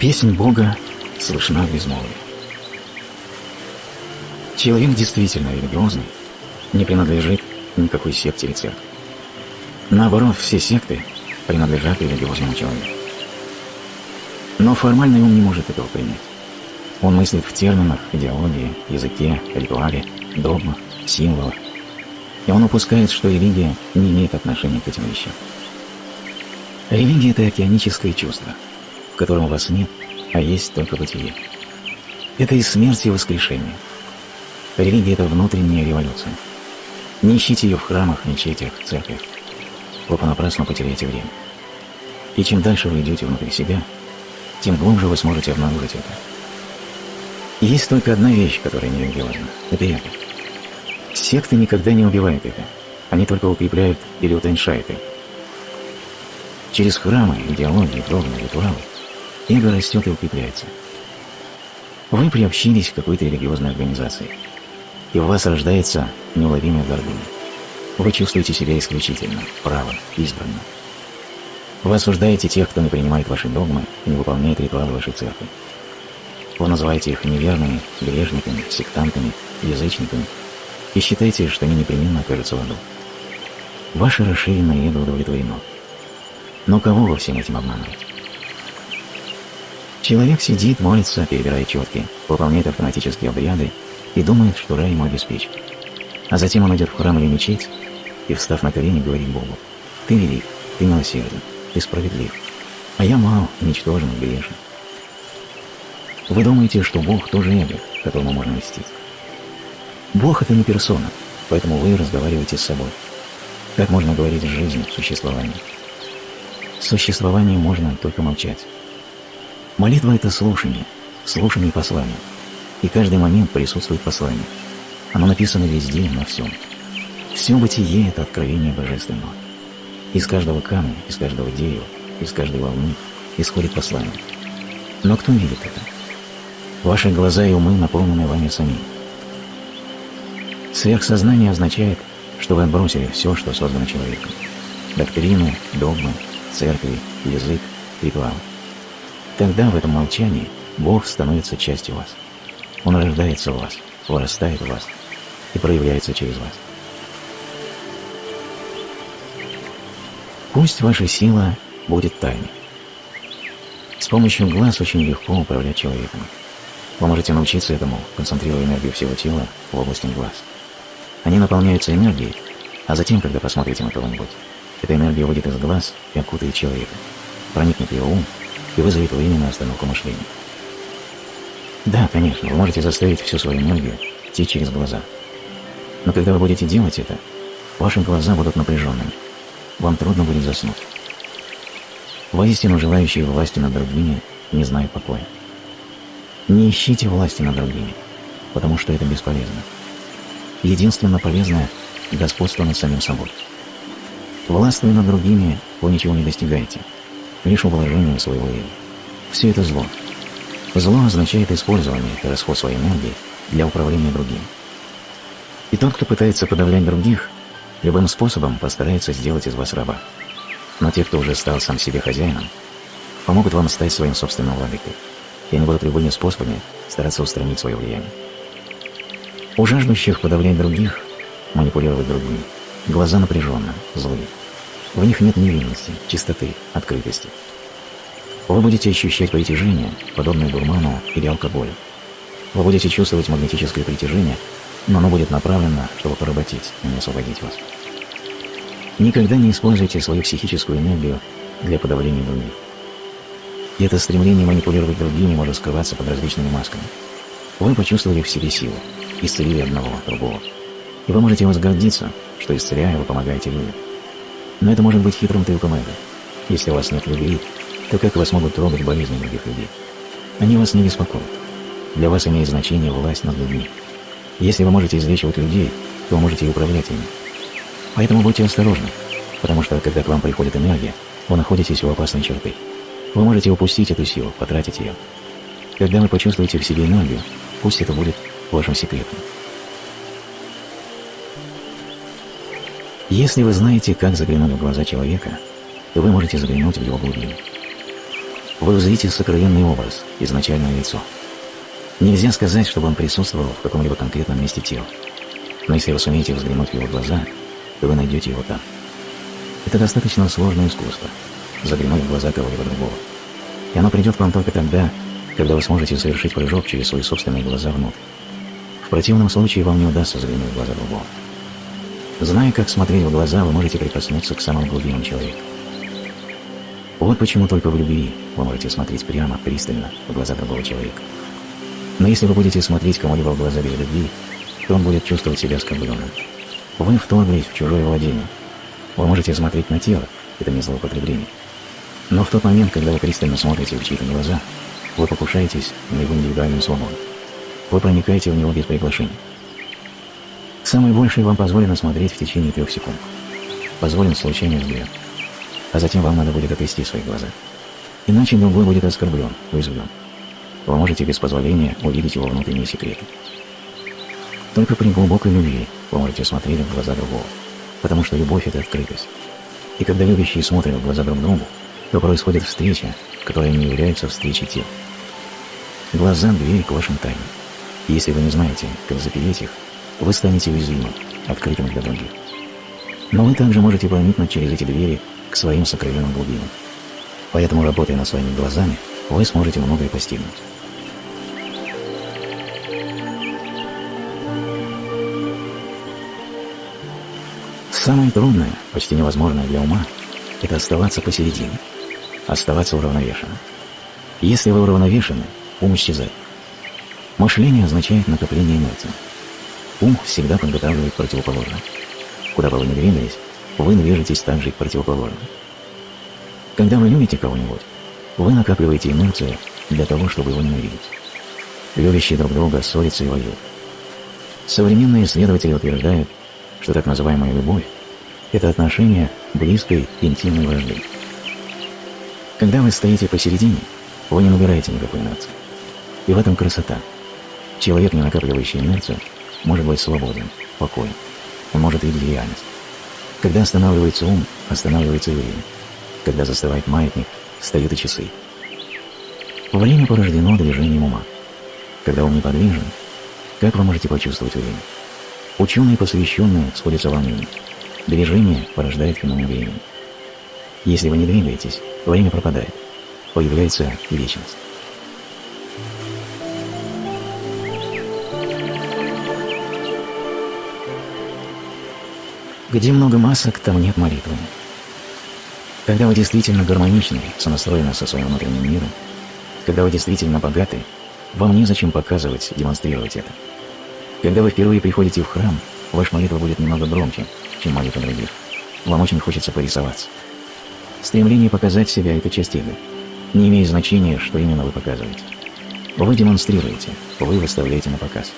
Песнь Бога слышна в безмолвии. Человек действительно религиозный не принадлежит никакой секте или церкви. Наоборот, все секты принадлежат религиозному человеку. Но формальный ум не может этого принять. Он мыслит в терминах, идеологии, языке, ритуале, догмах, символах. И он упускает, что религия не имеет отношения к этим вещам. Религия – это океаническое чувство, котором вас нет, а есть только бытие. Это и смерть, и воскрешение. Религия – это внутренняя революция. Не ищите ее в храмах, мечетях, церквях. Вы понапрасну потеряете время. И чем дальше вы идете внутрь себя, тем глубже вы сможете обнаружить это. Есть только одна вещь, которая не религиозна. Это это. Секты никогда не убивают это. Они только укрепляют или утоньшают это. Через храмы, идеологии, догмы, ритуалы эго растет и укрепляется. Вы приобщились к какой-то религиозной организации, и в вас рождается неуловимая гордыня. Вы чувствуете себя исключительно, правым, избранным. Вы осуждаете тех, кто не принимает ваши догмы и не выполняет ритуалы вашей церкви. Вы называете их неверными, грешниками, сектантами, язычниками и считаете, что они непременно окажутся в аду. Ваше расширенное эго удовлетворено. Но кого вы всем этим обманываете? Человек сидит, молится, перебирая четки, выполняет автоматические обряды и думает, что рай ему обеспечен. А затем он идет в храм или мечеть и, встав на колени, говорит Богу, «Ты велик, ты милосерден, ты справедлив, а я мал, ничтожен, грешен». Вы думаете, что Бог тоже эго, которому можно мстить. Бог – это не персона, поэтому вы разговариваете с собой. Как можно говорить с жизнью, существованием? Существованию можно только молчать. Молитва – это слушание, слушание послания. И каждый момент присутствует послание. Оно написано везде, на всем. Все бытие – это откровение Божественного. Из каждого камня, из каждого дерева, из каждой волны исходит послание. Но кто видит это? Ваши глаза и умы наполнены вами самим. Сверхсознание означает, что вы отбросили все, что создано человеком. Доктрины, догмы, церкви, язык, ритуал. Тогда в этом молчании Бог становится частью вас. Он рождается в вас, вырастает в вас и проявляется через вас. Пусть ваша сила будет тайной. С помощью глаз очень легко управлять человеком. Вы можете научиться этому, концентрируя энергию всего тела в области глаз. Они наполняются энергией, а затем, когда посмотрите на кого-нибудь, эта энергия выйдет из глаз и окутает человека, проникнет в его ум и вызовет временную остановку мышления. Да, конечно, вы можете заставить всю свою энергию течь через глаза. Но когда вы будете делать это, ваши глаза будут напряженными. Вам трудно будет заснуть. Воистину желающие власти над другими не знают покоя. Не ищите власти над другими, потому что это бесполезно. Единственно полезное – господство над самим собой. Властвуя над другими, вы ничего не достигаете, лишь ублажением своего эго. Все это зло. Зло означает использование и расход своей энергии для управления другим. И тот, кто пытается подавлять других, любым способом постарается сделать из вас раба. Но те, кто уже стал сам себе хозяином, помогут вам стать своим собственным владыкой и они будут любыми способами стараться устранить свое влияние. У жаждущих подавлять других, манипулировать другими, глаза напряженно, злые. В них нет невинности, чистоты, открытости. Вы будете ощущать притяжение, подобное дурману или алкоголю. Вы будете чувствовать магнетическое притяжение, но оно будет направлено, чтобы поработить, а не освободить вас. Никогда не используйте свою психическую энергию для подавления других. Это стремление манипулировать другими может скрываться под различными масками. Вы почувствовали в себе силу, исцелили одного, другого. И вы можете возгордиться, что исцеляя, вы помогаете людям. Но это может быть хитрым трюком. Если у вас нет любви, то как вас могут трогать болезни других людей? Они вас не беспокоят. Для вас имеет значение власть над людьми. Если вы можете излечивать людей, то вы можете и управлять ими. Поэтому будьте осторожны, потому что когда к вам приходит энергия, вы находитесь у опасной черты. Вы можете упустить эту силу, потратить ее. Когда вы почувствуете в себе энергию, пусть это будет вашим секретом. Если вы знаете, как заглянуть в глаза человека, то вы можете заглянуть в его глубину. вы узрите сокровенный образ, изначальное лицо. Нельзя сказать, чтобы он присутствовал в каком-либо конкретном месте тела. Но если вы сумеете взглянуть в его глаза, то вы найдете его там. Это достаточно сложное искусство – заглянуть в глаза кого-либо другого. И оно придет к вам только тогда, когда вы сможете совершить прыжок через свои собственные глаза внутрь. В противном случае вам не удастся заглянуть в глаза другого. Зная, как смотреть в глаза, вы можете прикоснуться к самым глубинам человека. Вот почему только в любви вы можете смотреть прямо, пристально в глаза другого человека. Но если вы будете смотреть кому-либо в глаза без любви, то он будет чувствовать себя оскорбленным. Вы вторглись в чужое владение. Вы можете смотреть на тело, это не злоупотребление. Но в тот момент, когда вы пристально смотрите в чьи-то глаза, вы покушаетесь на его индивидуальную свободу. Вы проникаете в него без приглашения. Самое большее вам позволено смотреть в течение трех секунд. Позволен случайный взгляд. А затем вам надо будет отвести свои глаза. Иначе другой будет оскорблен, уязвлен. Вы можете без позволения увидеть его внутренние секреты. Только при глубокой любви вы можете смотреть в глаза другого, потому что любовь – это открытость. И когда любящие смотрят в глаза друг другу, то происходит встреча, которая не является встречей тел. Глаза – дверь к вашим тайнам. Если вы не знаете, как запереть их, вы станете уязвимым, открытым для других. Но вы также можете проникнуть через эти двери к своим сокровенным глубинам. Поэтому, работая над своими глазами, вы сможете многое постигнуть. Самое трудное, почти невозможное для ума, это оставаться посередине, оставаться уравновешенным. Если вы уравновешены, ум исчезает. Мышление означает накопление инерции. Ум всегда подготавливает противоположное. Куда бы вы ни двигались, вы движетесь также и к противоположному. Когда вы любите кого-нибудь, вы накапливаете инерцию для того, чтобы его ненавидеть. Любящие друг друга ссорятся и воюют. Современные исследователи утверждают, что так называемая любовь – это отношение близкой интимной вражды. Когда вы стоите посередине, вы не набираете никакой инерции. И в этом красота. Человек, не накапливающий инерцию, может быть свободен, покоен. Он может видеть реальность. Когда останавливается ум, останавливается время. Когда застывает маятник, встают и часы. Время порождено движением ума. Когда ум неподвижен, как вы можете почувствовать время? Ученые, посвященные, сходятся во мнении. Движение порождает феномен времени. Если вы не двигаетесь, время пропадает. Появляется вечность. Где много масок, там нет молитвы. Когда вы действительно гармоничны, сонастроены со своим внутренним миром, когда вы действительно богаты, вам незачем показывать, демонстрировать это. Когда вы впервые приходите в храм, ваша молитва будет немного громче, чем молитва других. Вам очень хочется порисоваться. Стремление показать себя – это часть игры. Не имеет значения, что именно вы показываете. Вы демонстрируете, вы выставляете на показ.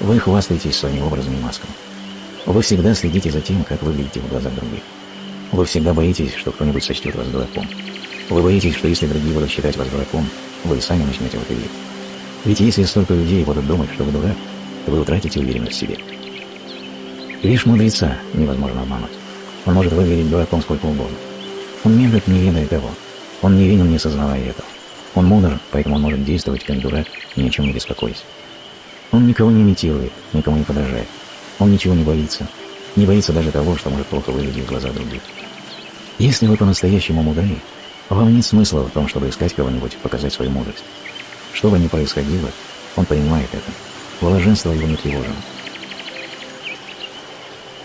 Вы хвастаетесь своими образами и масками. Вы всегда следите за тем, как выглядите в глазах других. Вы всегда боитесь, что кто-нибудь сочтет вас дураком. Вы боитесь, что если другие будут считать вас дураком, вы сами начнете в это верить. Ведь если столько людей будут думать, что вы дурак, вы утратите уверенность в себе. Лишь мудреца невозможно обмануть. Он может выглядеть дураком сколько угодно. Он медлит, не ведая того. Он невинен, не сознавая этого. Он мудр, поэтому он может действовать как дурак, ни о чем не беспокоясь. Он никого не имитирует, никому не подражает. Он ничего не боится. Не боится даже того, что может плохо выглядеть в глазах других. Если вы по-настоящему мудры, вам нет смысла в том, чтобы искать кого-нибудь, показать свою мудрость. Что бы ни происходило, он понимает это. Блаженство его не тревожено.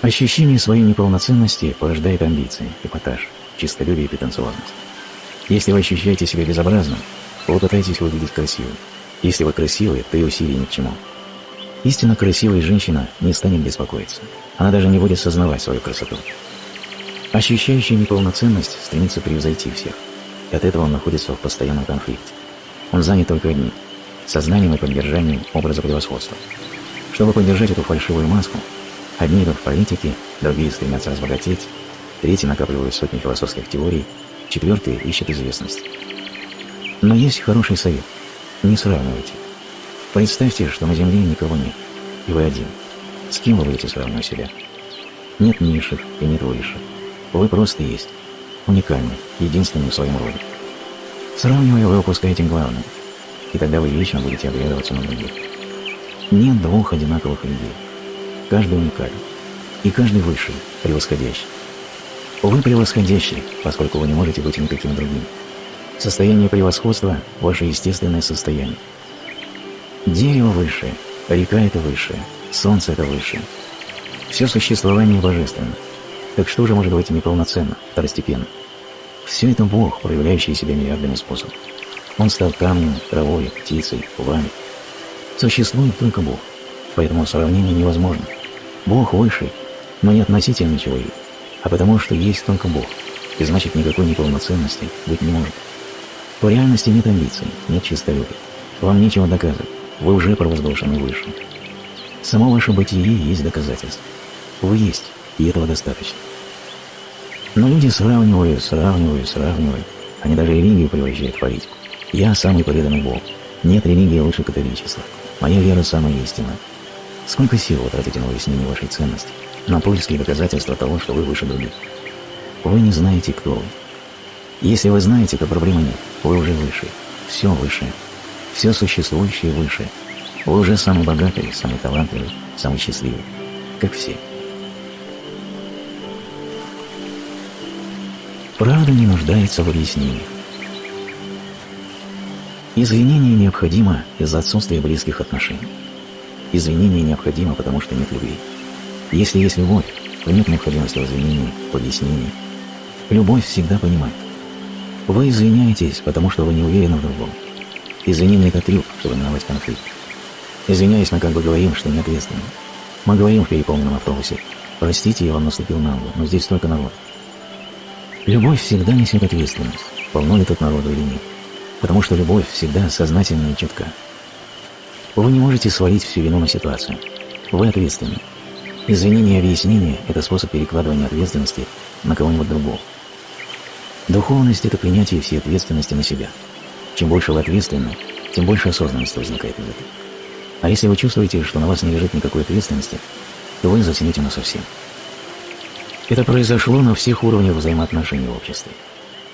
Ощущение своей неполноценности порождает амбиции, эпатаж, чистолюбие и претенциозность. Если вы ощущаете себя безобразным, вы пытаетесь выглядеть красивым. Если вы красивы, то и усилий ни к чему. Истинно красивая женщина не станет беспокоиться. Она даже не будет сознавать свою красоту. Ощущающий неполноценность стремится превзойти всех. И от этого он находится в постоянном конфликте. Он занят только одним – сознанием и поддержанием образа превосходства. Чтобы поддержать эту фальшивую маску, одни идут в политике, другие стремятся разбогатеть, третьи накапливают сотни философских теорий, четвертые ищут известность. Но есть хороший совет – не сравнивайте. Представьте, что на Земле никого нет, и вы один. С кем вы будете сравнивать себя? Нет низших и нет высших. Вы просто есть. Уникальны, единственный в своем роде. Сравнивая, вы упускаете главное, и тогда вы вечно будете оглядываться на других. Нет двух одинаковых людей. Каждый уникален, и каждый высший, превосходящий. Вы превосходящий, поскольку вы не можете быть никаким другим. Состояние превосходства – ваше естественное состояние. Дерево высшее, река – это высшее, солнце – это высшее. Все существование божественно. Так что же может быть неполноценно, второстепенно? Все это Бог, проявляющий себя миллиардами способов. Он стал камнем, травой, птицей, вами. Существует только Бог, поэтому сравнение невозможно. Бог высший, но не относительно человека, а потому что есть только Бог, и значит никакой неполноценности быть не может. В реальности нет амбиций, нет чистолюбия. Вам нечего доказывать, вы уже провозглашены выше. Само ваше бытие есть доказательство. Вы есть, и этого достаточно. Но люди сравнивают, сравнивают, сравнивают. Они даже религию превращают в политику. Я самый преданный Бог. Нет религии лучше католичества. Моя вера самая истинная. Сколько сил вы тратите на выяснение вашей ценности, на поиски доказательства того, что вы выше других? Вы не знаете, кто вы. Если вы знаете, то проблемы нет. Вы уже выше. Все выше. Все существующее выше. Вы уже самый богатый, самый талантливый, самый счастливый. Как все. Правда не нуждается в объяснении. Извинение необходимо из-за отсутствия близких отношений. Извинение необходимо, потому что нет любви. Если есть любовь, то нет необходимости в извинении, в объяснении. Любовь всегда понимает. Вы извиняетесь, потому что вы не уверены в другом. Извинение – это трюк, чтобы миновать конфликт. Извиняюсь, мы как бы говорим, что не ответственны. Мы говорим в переполненном автобусе. Простите, я вам наступил на ногу, но здесь только народ. Любовь всегда несет ответственность, полно ли тут народу или нет. Потому что любовь всегда сознательна и четка. Вы не можете свалить всю вину на ситуацию. Вы ответственны. Извинение и объяснение – это способ перекладывания ответственности на кого-нибудь другого. Духовность – это принятие всей ответственности на себя. Чем больше вы ответственны, тем больше осознанности возникает в этом. А если вы чувствуете, что на вас не лежит никакой ответственности, то вы затянете на совсем. Это произошло на всех уровнях взаимоотношений в обществе.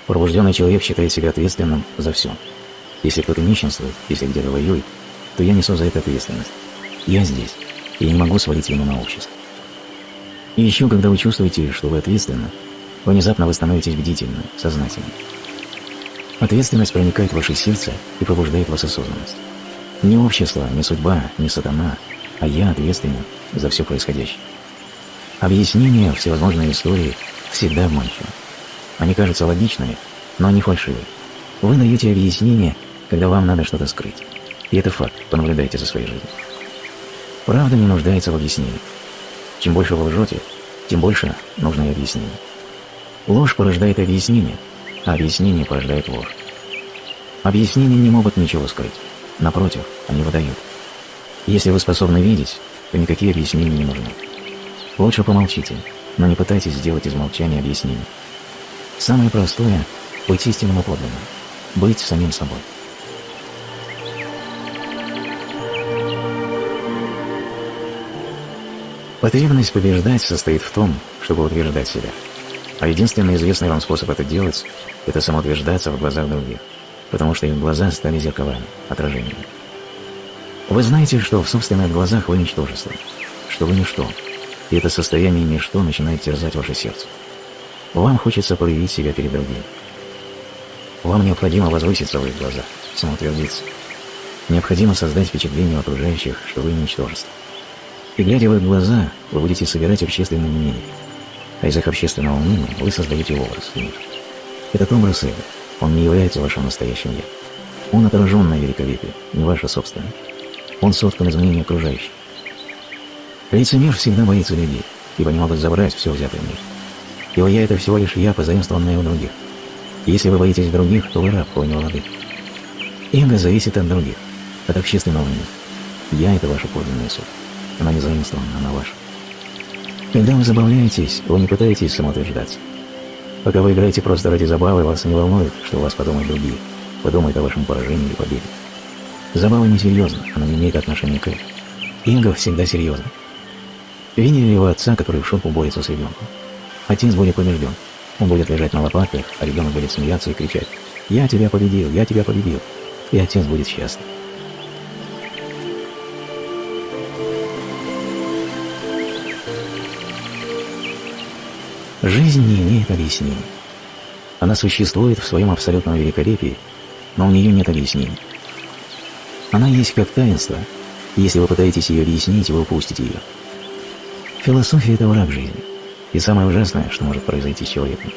Пробужденный человек считает себя ответственным за все. Если кто-то нищенствует, если где-то воюет, то я несу за это ответственность. Я здесь, и я не могу свалить вину на общество. И еще, когда вы чувствуете, что вы ответственны, внезапно вы становитесь бдительным, сознательным. Ответственность проникает в ваше сердце и пробуждает вас осознанность. Не общество, не судьба, не сатана, а я ответственен за все происходящее. Объяснения всевозможные истории всегда обманчивы. Они кажутся логичными, но они фальшивые. Вы даете объяснение, когда вам надо что-то скрыть. И это факт, понаблюдайте за своей жизнью. Правда не нуждается в объяснении. Чем больше вы лжете, тем больше нужно и объяснение. Ложь порождает объяснение, а объяснение порождает ложь. Объяснения не могут ничего скрыть. Напротив, они выдают. Если вы способны видеть, то никакие объяснения не нужны. Лучше помолчите, но не пытайтесь сделать из молчания объяснение. Самое простое – быть истинным и подлинным, быть самим собой. Потребность побеждать состоит в том, чтобы утверждать себя. А единственный известный вам способ это делать – это самоутверждаться в глазах других, потому что их глаза стали зеркалами, отражениями. Вы знаете, что в собственных глазах вы ничтожество, что вы ничто, и это состояние ничто начинает терзать ваше сердце. Вам хочется проявить себя перед другими. Вам необходимо возвыситься в их глазах, самоутвердиться. Необходимо создать впечатление у окружающих, что вы ничтожество. И глядя в их глаза, вы будете собирать общественное мнение. А из их общественного мнения вы создаете образ мир. Этот образ эго, он не является вашим настоящим «я». Он отражен на великолепие, не ваше собственное. Он соткан из мнения окружающих. Лицемер всегда боится людей, ибо не могут забрать все взятое в мир. Его «я» — это всего лишь «я», позаимствованное у других. Если вы боитесь других, то вы раб, а не владык. Эго зависит от других, от общественного мнения. «Я» — это ваша подлинная суть. Она не заимствована, она ваша. Когда вы забавляетесь, вы не пытаетесь самоутверждаться. Пока вы играете просто ради забавы, вас не волнует, что у вас подумают другие, подумают о вашем поражении или победе. Забава не серьезна, она не имеет отношения к этому. Эго всегда серьезно. Видели его отца, который в шоку борется с ребенком? Отец будет побежден. Он будет лежать на лопатках, а ребенок будет смеяться и кричать. «Я тебя победил, я тебя победил», и отец будет счастлив. Жизнь не имеет объяснений. Она существует в своем абсолютном великолепии, но у нее нет объяснений. Она есть как таинство, и если вы пытаетесь ее объяснить, вы упустите ее. Философия – это враг жизни. И самое ужасное, что может произойти с человеком,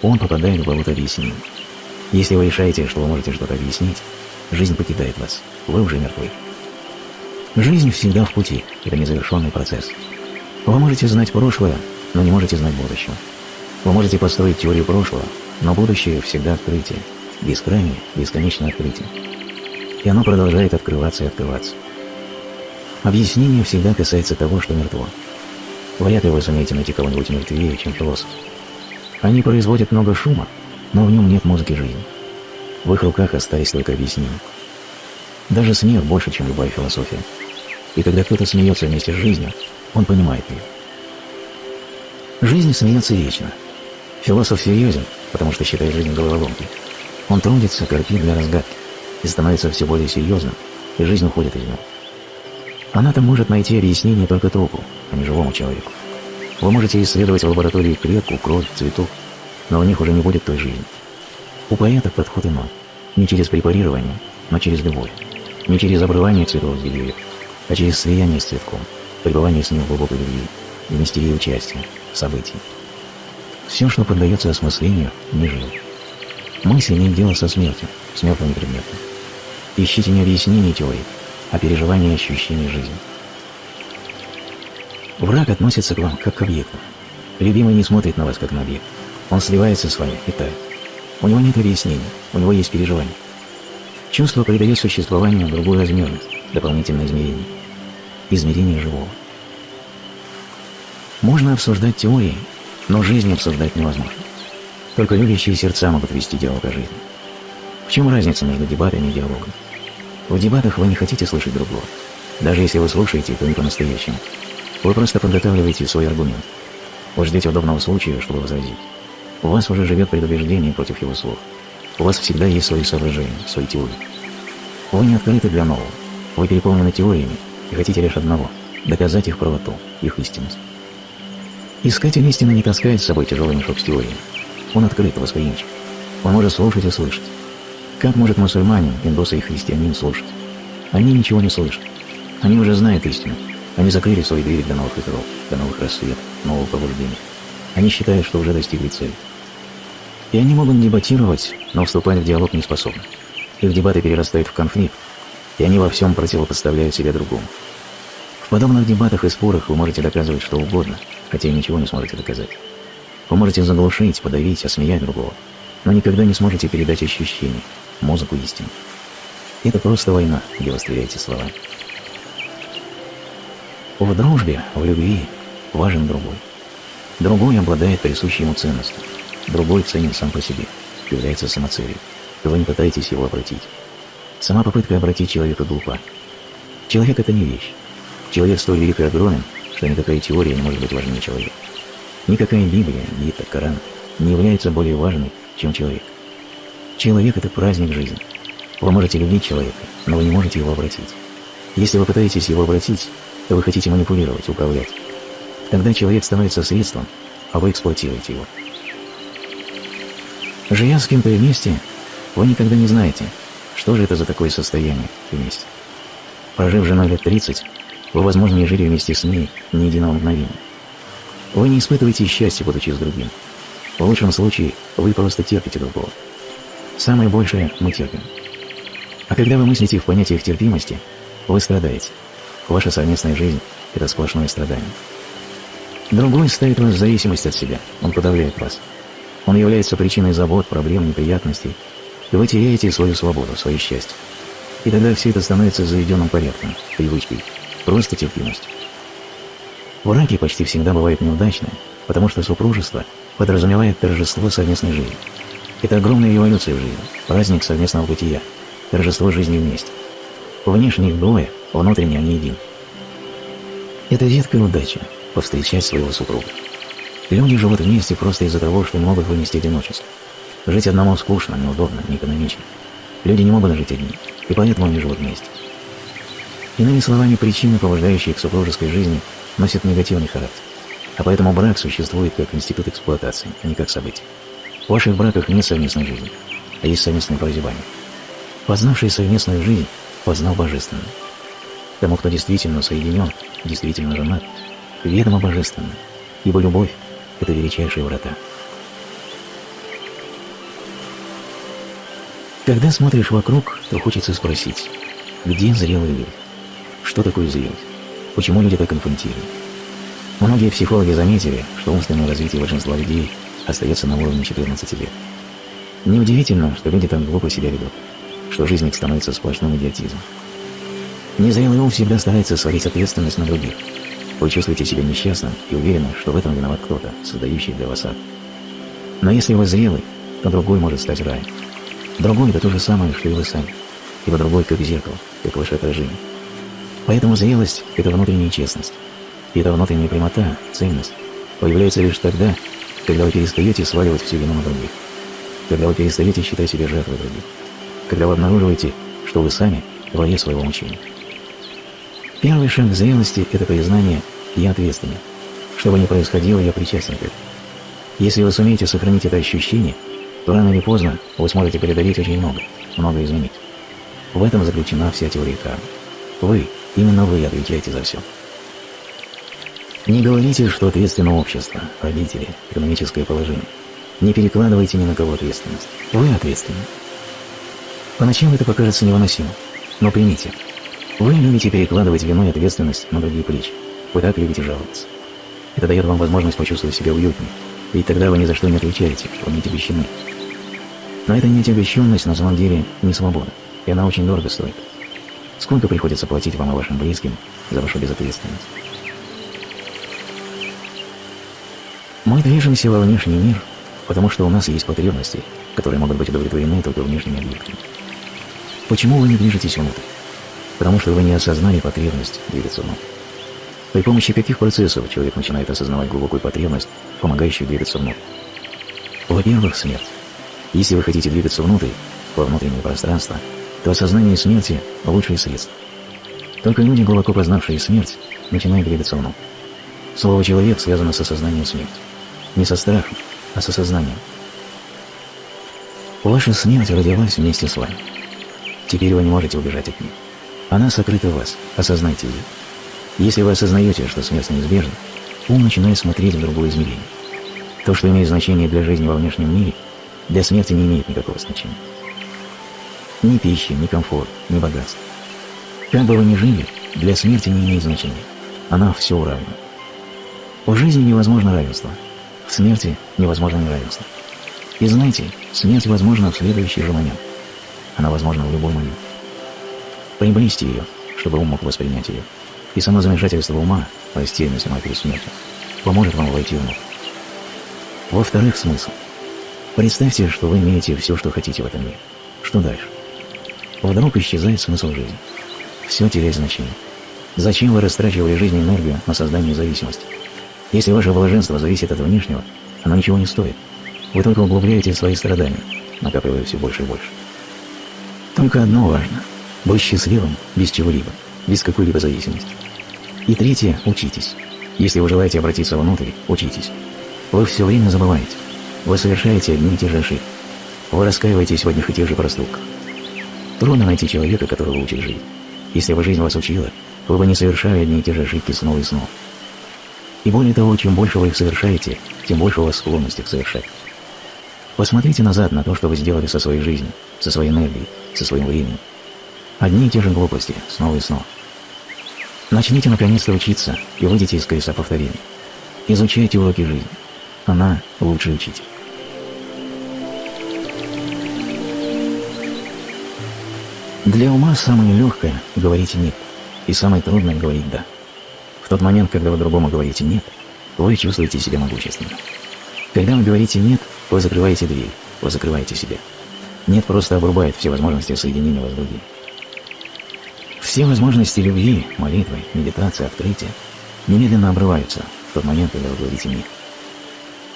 он попадает в болото объяснений. Если вы решаете, что вы можете что-то объяснить, жизнь покидает вас, вы уже мертвы. Жизнь всегда в пути, это незавершенный процесс. Вы можете знать прошлое, но не можете знать будущего. Вы можете построить теорию прошлого, но будущее всегда открытие, бескрайнее, бесконечное открытие. И оно продолжает открываться и открываться. Объяснение всегда касается того, что мертво. Вряд ли вы сумеете найти кого-нибудь мертвее, чем философ. Они производят много шума, но в нем нет музыки жизни. В их руках остались только объяснения. Даже смех больше, чем любая философия. И когда кто-то смеется вместе с жизнью, он понимает ее. Жизнь смеется вечно. Философ серьезен, потому что считает жизнь головоломкой. Он трудится, корпит для разгадки, и становится все более серьезным, и жизнь уходит из него. Она-то может найти объяснение только трупу, а не живому человеку. Вы можете исследовать в лаборатории клетку, кровь, цветок, но в них уже не будет той жизни. У поэта подход иной. Не через препарирование, но через любовь. Не через обрывание цветов с деревьев, а через слияние с цветком, пребывание с ним в глубокой любви и мистерии участия, событий. Все, что поддается осмыслению, не живо. Мысль имеет дело со смертью, с мертвыми предметами. Ищите не объяснение теории, а переживание и ощущение жизни. Враг относится к вам как к объекту. Любимый не смотрит на вас как на объект. Он сливается с вами и тает. У него нет объяснений, у него есть переживание. Чувство придает существованию другую размерность, дополнительное измерение. Измерение живого. Можно обсуждать теории, но жизнь обсуждать невозможно. Только любящие сердца могут вести диалог о жизни. В чем разница между дебатами и диалогом? В дебатах вы не хотите слышать другого. Даже если вы слушаете, то не по-настоящему. Вы просто подготавливаете свой аргумент. Вы ждете удобного случая, чтобы возразить. У вас уже живет предубеждение против его слов. У вас всегда есть свои соображения, свои теории. Вы не открыты для нового. Вы переполнены теориями и хотите лишь одного – доказать их правоту, их истинность. Искатель истины не таскает с собой тяжелый мешок с теориями. Он открыт, восприимчив. Он может слушать и слышать. Как может мусульманин, индус и христианин слушать? Они ничего не слышат. Они уже знают истину. Они закрыли свои двери для новых ветров, для новых рассветов, нового пробуждения. Они считают, что уже достигли цели. И они могут дебатировать, но вступать в диалог не способны. Их дебаты перерастают в конфликт, и они во всем противопоставляют себя другому. В подобных дебатах и спорах вы можете доказывать что угодно, хотя и ничего не сможете доказать. Вы можете заглушить, подавить, осмеять другого, но никогда не сможете передать ощущения, музыку истины. Это просто война, где вы стреляете словами. В дружбе, в любви важен другой. Другой обладает присущей ему ценностью. Другой ценен сам по себе, является самоцелью. Вы не пытаетесь его обратить. Сама попытка обратить человека глупа. Человек — это не вещь. Человек столь велик и огромен, что никакая теория не может быть важнее человека. Никакая Библия, Гита, Коран не является более важной, чем человек. Человек – это праздник жизни. Вы можете любить человека, но вы не можете его обратить. Если вы пытаетесь его обратить, то вы хотите манипулировать, управлять. Тогда человек становится средством, а вы эксплуатируете его. Живя с кем-то вместе, вы никогда не знаете, что же это за такое состояние вместе. Прожив женой лет 30, вы, возможно, не жили вместе с ней ни единого мгновения. Вы не испытываете счастья, будучи с другим. В лучшем случае вы просто терпите другого. Самое большее мы терпим. А когда вы мыслите в понятиях терпимости, вы страдаете. Ваша совместная жизнь – это сплошное страдание. Другой ставит вас в зависимость от себя, он подавляет вас. Он является причиной забот, проблем, неприятностей, и вы теряете свою свободу, свое счастье. И тогда все это становится заведенным порядком, привычкой, просто терпимостью. Браки почти всегда бывают неудачные, потому что супружество подразумевает торжество совместной жизни. Это огромная революция в жизни, праздник совместного бытия, торжество жизни вместе. Внешне их двое, внутренне они един. Это редкая удача – повстречать своего супруга. Люди живут вместе просто из-за того, что не могут вынести одиночество. Жить одному скучно, неудобно, неэкономично. Люди не могут жить одни, и поэтому они живут вместе. Иными словами, причины, побуждающие к супружеской жизни, носят негативный характер. А поэтому брак существует как институт эксплуатации, а не как событие. В ваших браках нет совместной жизни, а есть совместное прозябание. Познавший совместную жизнь, познал божественную. Тому, кто действительно соединен, действительно женат, ведомо божественно, ибо любовь – это величайшие врата. Когда смотришь вокруг, то хочется спросить, где зрелые люди? Что такое зрелость? Почему люди так инфантильны? Многие психологи заметили, что умственное развитие большинства людей остается на уровне 14 лет. Неудивительно, что люди так глупо себя ведут, что жизнь их становится сплошным идиотизмом. Незрелый ум всегда старается свалить ответственность на других. Вы чувствуете себя несчастным и уверены, что в этом виноват кто-то, создающий для вас ад. Но если вы зрелый, то другой может стать раем. Другой – это то же самое, что и вы сами, ибо другой как зеркало, как ваше отражение. Поэтому зрелость – это внутренняя честность. И эта внутренняя прямота, ценность, появляется лишь тогда, когда вы перестаете сваливать всю вину на других, когда вы перестаете считать себя жертвой других, когда вы обнаруживаете, что вы сами – творец своего мучения. Первый шаг зрелости – это признание «я ответственен». Что бы ни происходило, я причастен к этому. Если вы сумеете сохранить это ощущение, то рано или поздно вы сможете преодолеть очень много, много изменить. В этом заключена вся теория кармы. Вы, именно вы отвечаете за все. Не говорите, что ответственно общество, родители, экономическое положение. Не перекладывайте ни на кого ответственность. Вы ответственны. Поначалу это покажется невыносимо, но примите – вы любите перекладывать вину и ответственность на другие плечи. Вы так любите жаловаться. Это дает вам возможность почувствовать себя уютнее, ведь тогда вы ни за что не отвечаете, вы не отягощены. Но эта неотягощенность на самом деле не свобода, и она очень дорого стоит. Сколько приходится платить вам и вашим близким за вашу безответственность? Мы движемся во внешний мир, потому что у нас есть потребности, которые могут быть удовлетворены только внешними объектами. Почему вы не движетесь внутрь? потому что вы не осознали потребность двигаться вновь. При помощи каких процессов человек начинает осознавать глубокую потребность, помогающую двигаться вновь? Во-первых, смерть. Если вы хотите двигаться внутрь, во внутреннее пространство, то осознание смерти – лучшее средство. Только люди, глубоко познавшие смерть, начинают двигаться внутрь. Слово «человек» связано с осознанием смерти. Не со страхом, а с осознанием. Ваша смерть родилась вместе с вами. Теперь вы не можете убежать от нее. Она сокрыта в вас, осознайте ее. Если вы осознаете, что смерть неизбежна, ум начинает смотреть в другое измерение. То, что имеет значение для жизни во внешнем мире, для смерти не имеет никакого значения. Ни пищи, ни комфорт, ни богатство. Как бы вы ни жили, для смерти не имеет значения. Она все уравнивает. В жизни невозможно равенство. В смерти невозможно неравенство. И знаете, смерть возможна в следующий же момент. Она возможна в любой момент. Приблизьте ее, чтобы ум мог воспринять ее. И само замешательство ума, растерянность сама перед смертью, поможет вам войти внутрь. Во-вторых, смысл. Представьте, что вы имеете все, что хотите в этом мире. Что дальше? Вдруг исчезает смысл жизни. Все теряет значение. Зачем вы растрачивали жизнь и энергию на создание зависимости? Если ваше блаженство зависит от внешнего, оно ничего не стоит. Вы только углубляете свои страдания, накапливая все больше и больше. Только одно важно – быть счастливым без чего-либо, без какой-либо зависимости. И третье – учитесь. Если вы желаете обратиться внутрь, учитесь. Вы все время забываете. Вы совершаете одни и те же ошибки. Вы раскаиваетесь в одних и тех же проступках. Трудно найти человека, которого учит жить. Если бы жизнь вас учила, вы бы не совершали одни и те же ошибки снова и снова. И более того, чем больше вы их совершаете, тем больше у вас склонность их совершать. Посмотрите назад на то, что вы сделали со своей жизнью, со своей энергией, со своим временем. Одни и те же глупости, снова и снова. Начните наконец-то учиться и выйдите из колеса повторений. Изучайте уроки жизни. Она лучший учитель. Для ума самое легкое – говорить «нет», и самое трудное – говорить «да». В тот момент, когда вы другому говорите «нет», вы чувствуете себя могущественным. Когда вы говорите «нет», вы закрываете дверь, вы закрываете себя. «Нет» просто обрубает все возможности соединения вас с другим. Все возможности любви, молитвы, медитации, открытия немедленно обрываются в тот момент, когда вы говорите «нет».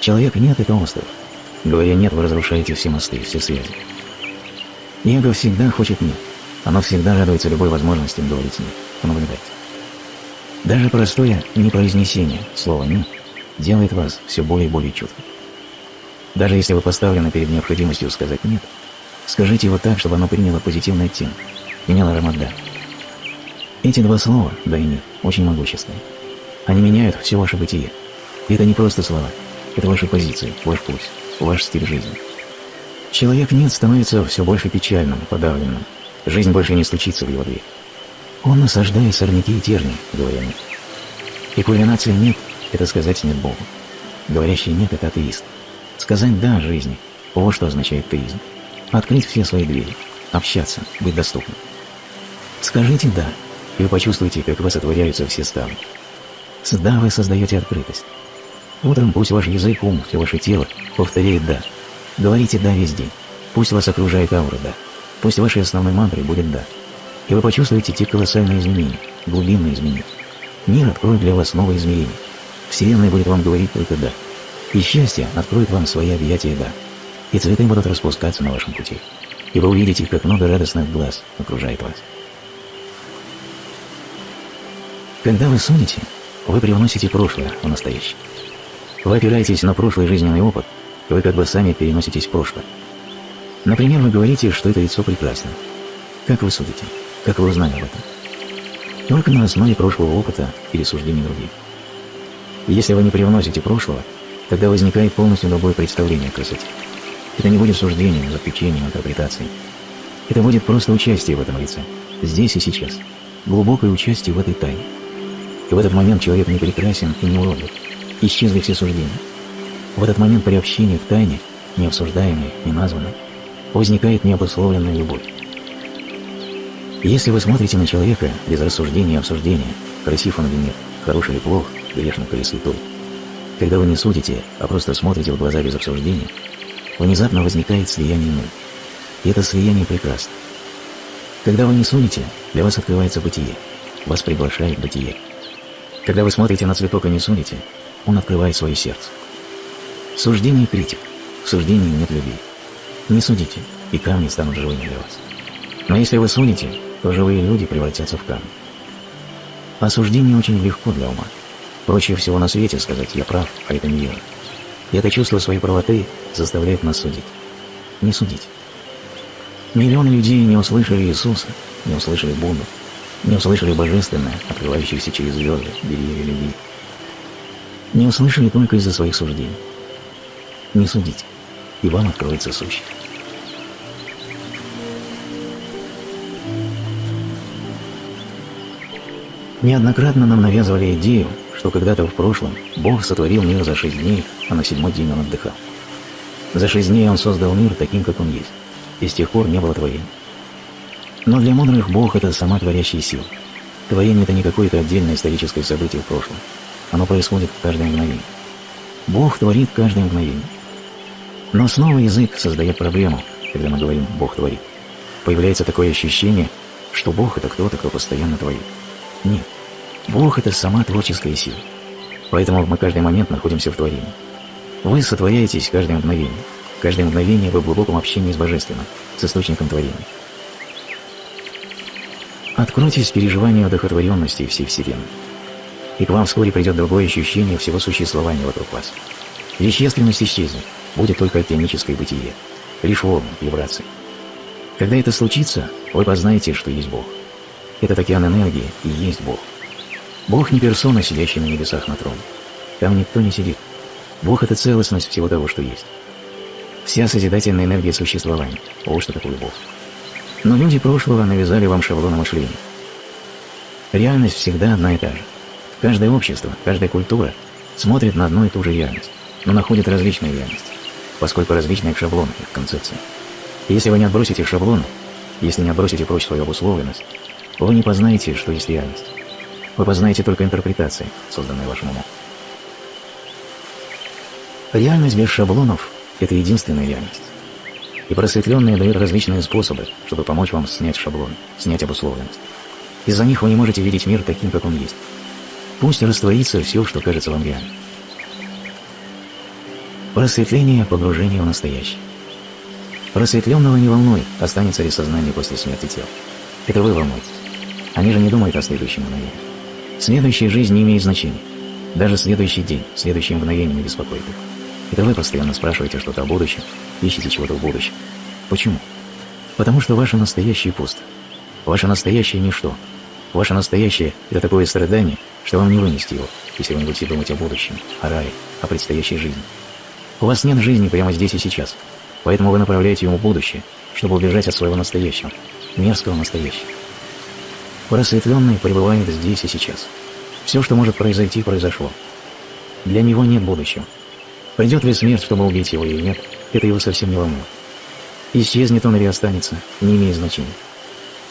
Человек «нет» — это остров. Говоря «нет», вы разрушаете все мосты, все связи. Эго всегда хочет «нет». Оно всегда радуется любой возможности говорить «нет». Понаблюдайте. Даже простое непроизнесение слова «нет» делает вас все более и более чутким. Даже если вы поставлены перед необходимостью сказать «нет», скажите его так, чтобы оно приняло позитивный оттенок, имело аромат «да». Эти два слова «да» и «нет» очень могущественны. Они меняют все ваше бытие. И это не просто слова, это ваши позиции, ваш пульс, ваш стиль жизни. Человек «нет» становится все больше печальным, подавленным. Жизнь больше не стучится в его дверь. Он насаждает сорняки и терни, говоря «нет». И кульминация «нет» — это сказать «нет» Богу. Говорящий «нет» — это атеист. Сказать «да» жизни — вот что означает теизм. Открыть все свои двери, общаться, быть доступным. Скажите «да», и вы почувствуете, как вас отворяются все ставни. С «да» вы создаете открытость. Утром пусть ваш язык, ум, все ваше тело повторяет «да». Говорите «да» весь день. Пусть вас окружает аура «да». Пусть вашей основной мантрой будет «да». И вы почувствуете те колоссальные изменения, глубинные изменения. Мир откроет для вас новые измерения. Вселенная будет вам говорить только «да». И счастье откроет вам свои объятия «да». И цветы будут распускаться на вашем пути. И вы увидите, как много радостных глаз окружает вас. Когда вы сунете, вы привносите прошлое в настоящее. Вы опираетесь на прошлый жизненный опыт, вы как бы сами переноситесь в прошлое. Например, вы говорите, что это лицо прекрасно. Как вы судите? Как вы узнали об этом? Только на основе прошлого опыта или суждений других. Если вы не привносите прошлого, тогда возникает полностью другое представление о красоте. Это не будет суждением, заключением, интерпретацией. Это будет просто участие в этом лице, здесь и сейчас, глубокое участие в этой тайне. И в этот момент человек не прекрасен и не уродлив. Исчезли все суждения. В этот момент при общении в тайне, не обсуждаемой, не названной, возникает необусловленная любовь. Если вы смотрите на человека без рассуждения и обсуждения, красив он или нет, хороший или плох, грешник или святой, когда вы не судите, а просто смотрите в глаза без обсуждения, внезапно возникает слияние энергии. И это слияние прекрасно. Когда вы не судите, для вас открывается бытие, вас приглашает бытие. Когда вы смотрите на цветок и не судите, он открывает свое сердце. Суждение – критик. В суждении нет любви. Не судите, и камни станут живыми для вас. Но если вы судите, то живые люди превратятся в камни. Осуждение очень легко для ума. Проще всего на свете сказать «я прав, а это не верно». И это чувство своей правоты заставляет нас судить. Не судить. Миллионы людей не услышали Иисуса, не услышали Будду, не услышали Божественное, открывающееся через звезды, деревья любви. Не услышали только из-за своих суждений. Не судите, и вам откроется сущее. Неоднократно нам навязывали идею, что когда-то в прошлом Бог сотворил мир за шесть дней, а на седьмой день он отдыхал. За шесть дней он создал мир таким, как он есть, и с тех пор не было творения. Но для мудрых Бог – это сама творящая сила. Творение – это не какое-то отдельное историческое событие в прошлом. Оно происходит в каждое мгновение. Бог творит каждое мгновение. Но снова язык создает проблему, когда мы говорим «Бог творит». Появляется такое ощущение, что Бог – это кто-то, кто постоянно творит. Нет. Бог – это сама творческая сила. Поэтому мы каждый момент находимся в творении. Вы сотворяетесь каждое мгновение. Каждое мгновение вы в глубоком общении с Божественным, с источником творения. Откройтесь переживанию одухотворенности всей Вселенной. И к вам вскоре придет другое ощущение всего существования вокруг вас. Вещественность исчезнет, будет только океаническое бытие, лишь волны, вибрации. Когда это случится, вы познаете, что есть Бог. Этот океан энергии и есть Бог. Бог не персона, сидящая на небесах на троне. Там никто не сидит. Бог – это целостность всего того, что есть. Вся созидательная энергия существования. Вот что такое Бог. Но люди прошлого навязали вам шаблоны мышления. Реальность всегда одна и та же. Каждое общество, каждая культура смотрит на одну и ту же реальность, но находит различные реальности, поскольку различные шаблоны их концепции. Если вы не отбросите шаблоны, если не отбросите прочь свою обусловленность, вы не познаете, что есть реальность. Вы познаете только интерпретации, созданные вашим умом. Реальность без шаблонов – это единственная реальность. И просветленные дают различные способы, чтобы помочь вам снять шаблон, снять обусловленность. Из-за них вы не можете видеть мир таким, как он есть. Пусть растворится все, что кажется вам реальным. Просветление – погружение в настоящее. Просветленного не волнует, останется ли сознание после смерти тела. Это вы волнуетесь. Они же не думают о следующем мгновении. Следующая жизнь не имеет значения. Даже следующий день, следующее мгновение не беспокоит их. Это вы постоянно спрашиваете что-то о будущем, ищете чего-то в будущем. Почему? Потому что ваше настоящее пусто. Ваше настоящее – ничто. Ваше настоящее – это такое страдание, что вам не вынести его, если вы не будете думать о будущем, о рае, о предстоящей жизни. У вас нет жизни прямо здесь и сейчас, поэтому вы направляете ему будущее, чтобы убежать от своего настоящего, мерзкого настоящего. Просветленный пребывает здесь и сейчас. Все, что может произойти, произошло. Для него нет будущего. Придет ли смерть, чтобы убить его или нет, это его совсем не волнует. Исчезнет он или останется, не имеет значения.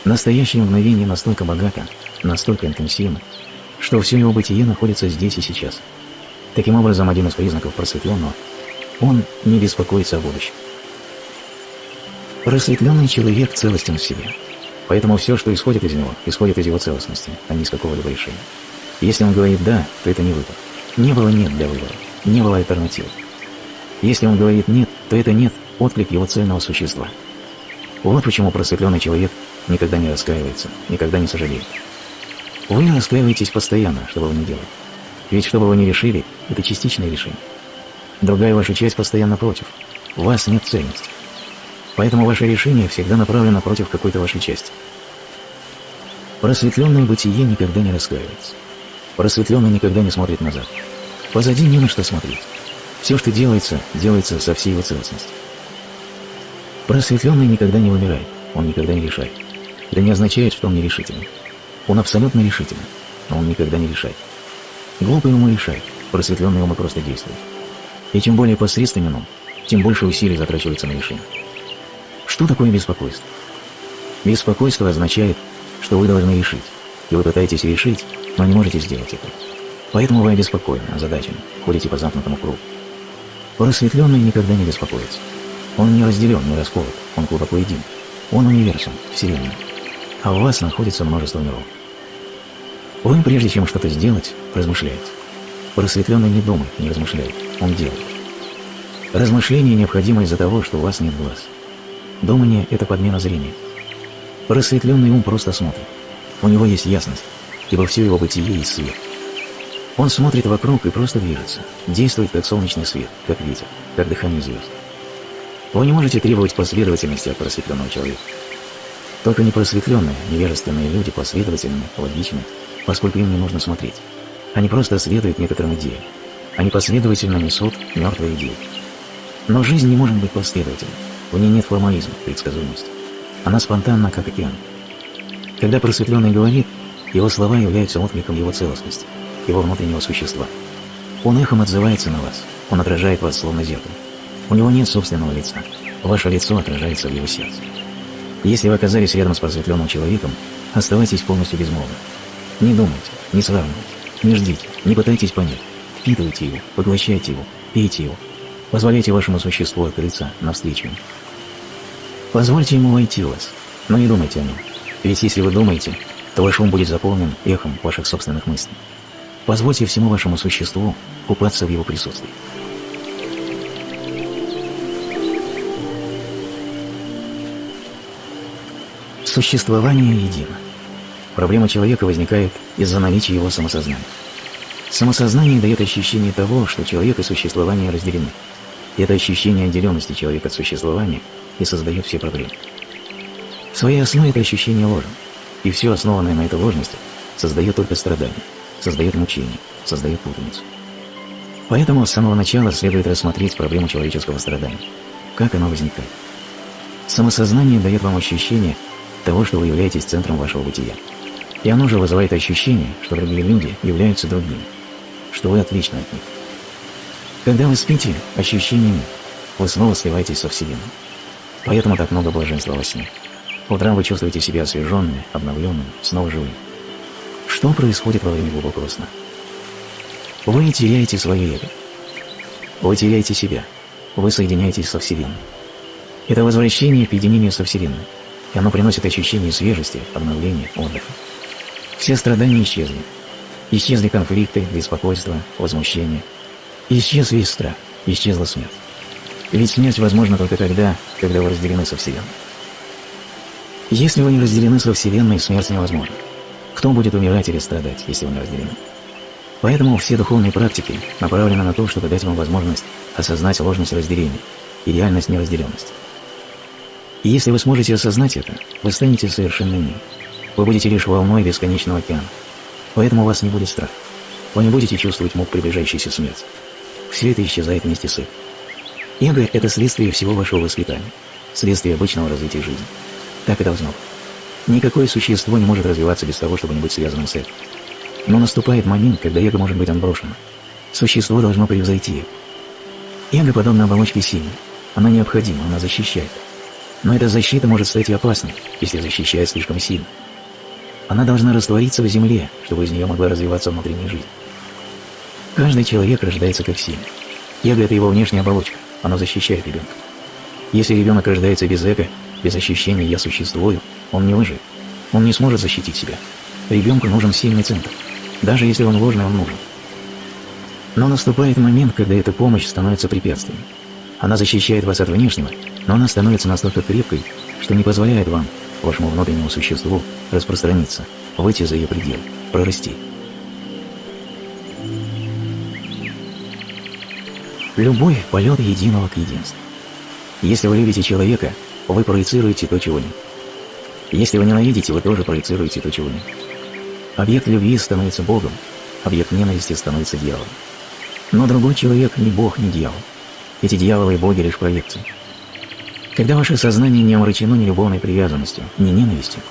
Настоящее мгновение настолько богато, настолько интенсивно, что все его бытие находится здесь и сейчас. Таким образом, один из признаков просветленного – он не беспокоится о будущем. Просветленный человек целостен в себе, поэтому все, что исходит из него, исходит из его целостности, а не из какого-либо решения. Если он говорит «да», то это не выбор. Не было «нет» для выбора, не было альтернативы. Если он говорит «нет», то это «нет» – отклик его цельного существа. Вот почему просветленный человек никогда не раскаивается, никогда не сожалеет. Вы раскаиваетесь постоянно, что бы вы ни делали. Ведь что бы вы ни решили, это частичное решение. Другая ваша часть постоянно против. У вас нет цельности. Поэтому ваше решение всегда направлено против какой-то вашей части. Просветленное бытие никогда не раскаивается. Просветленный никогда не смотрит назад. Позади не на что смотреть. Все, что делается, делается со всей его целостностью. Просветленный никогда не вымирает, он никогда не решает. Это не означает, что он нерешительный. Он абсолютно решительный, но он никогда не решает. Глупый ум решает, просветленный ум просто действует. И чем более посредственен он, тем больше усилий затрачивается на решение. Что такое беспокойство? Беспокойство означает, что вы должны решить, и вы пытаетесь решить, но не можете сделать это. Поэтому вы обеспокоены, озадачены, ходите по замкнутому кругу. Просветленный никогда не беспокоится. Он не разделен, не расколот, он глубоко един. Он универсум, вселенная. А у вас находится множество миров. Вы, прежде чем что-то сделать, размышляете. Просветленный не думает, не размышляет, он делает. Размышление необходимо из-за того, что у вас нет глаз. Думание – это подмена зрения. Просветленный ум просто смотрит. У него есть ясность, ибо все его бытие есть свет. Он смотрит вокруг и просто движется, действует как солнечный свет, как ветер, как дыхание звезд. Вы не можете требовать последовательности от просветленного человека. Только непросветленные, невежественные люди последовательны, логичны, поскольку им не нужно смотреть. Они просто следуют некоторым идеям. Они последовательно несут мертвые идеи. Но жизнь не может быть последовательной. В ней нет формализма, предсказуемости. Она спонтанна, как океан. Когда просветленный говорит, его слова являются откликом его целостности, его внутреннего существа. Он эхом отзывается на вас, он отражает вас словно зеркало. У него нет собственного лица. Ваше лицо отражается в его сердце. Если вы оказались рядом с просветленным человеком, оставайтесь полностью безмолвны. Не думайте, не сравнивайте, не ждите, не пытайтесь понять. Впитывайте его, поглощайте его, пейте его. Позволяйте вашему существу открыться навстречу. Позвольте ему войти в вас, но не думайте о нем. Ведь если вы думаете, то ваш ум будет заполнен эхом ваших собственных мыслей. Позвольте всему вашему существу купаться в его присутствии. Существование едино. Проблема человека возникает из-за наличия его самосознания. Самосознание дает ощущение того, что человек и существование разделены. Это ощущение отделенности человека от существования и создает все проблемы. В своей основе это ощущение ложен, и все основанное на этой ложности создает только страдания, создает мучения, создает путаницу. Поэтому с самого начала следует рассмотреть проблему человеческого страдания, как оно возникает. Самосознание дает вам ощущение того, что вы являетесь центром вашего бытия. И оно же вызывает ощущение, что другие люди являются другими, что вы отличны от них. Когда вы спите, ощущений нет, вы снова сливаетесь со Вселенной. Поэтому так много блаженства во сне. Утром вы чувствуете себя освеженными, обновленными, снова живыми. Что происходит во время глубокого сна? Вы теряете свое эго. Вы теряете себя. Вы соединяетесь со Вселенной. Это возвращение к единению со Вселенной и оно приносит ощущение свежести, обновления, отдыха. Все страдания исчезли. Исчезли конфликты, беспокойство, возмущение. Исчез весь исчезла смерть. Ведь смерть возможна только тогда, когда вы разделены со Вселенной. Если вы не разделены со Вселенной, смерть невозможна. Кто будет умирать или страдать, если вы не разделены? Поэтому все духовные практики направлены на то, чтобы дать вам возможность осознать ложность разделения и реальность неразделенности. И если вы сможете осознать это, вы станете совершенными. Вы будете лишь волной бесконечного океана. Поэтому у вас не будет страха. Вы не будете чувствовать мук приближающейся смерти. Все это исчезает вместе с этим. Эго – это следствие всего вашего воспитания, следствие обычного развития жизни. Так и должно быть. Никакое существо не может развиваться без того, чтобы не быть связанным с этим. Но наступает момент, когда эго может быть отброшено. Существо должно превзойти эго. Эго подобно оболочке сильной. Она необходима, она защищает. Но эта защита может стать и опасной, если защищает слишком сильно. Она должна раствориться в земле, чтобы из нее могла развиваться внутренняя жизнь. Каждый человек рождается как сильный. Эго – это его внешняя оболочка, оно защищает ребенка. Если ребенок рождается без эго, без ощущения «я существую», он не выживет. Он не сможет защитить себя. Ребенку нужен сильный центр. Даже если он ложный, он нужен. Но наступает момент, когда эта помощь становится препятствием. Она защищает вас от внешнего, но она становится настолько крепкой, что не позволяет вам, вашему внутреннему существу, распространиться, выйти за ее пределы, прорасти. Любой полет единого к единству. Если вы любите человека, вы проецируете то, чего нет. Если вы ненавидите, вы тоже проецируете то, чего нет. Объект любви становится Богом, объект ненависти становится дьяволом. Но другой человек не Бог, не дьявол. Эти дьяволы и боги лишь проекции. Когда ваше сознание не омрачено ни любовной привязанностью, ни ненавистью,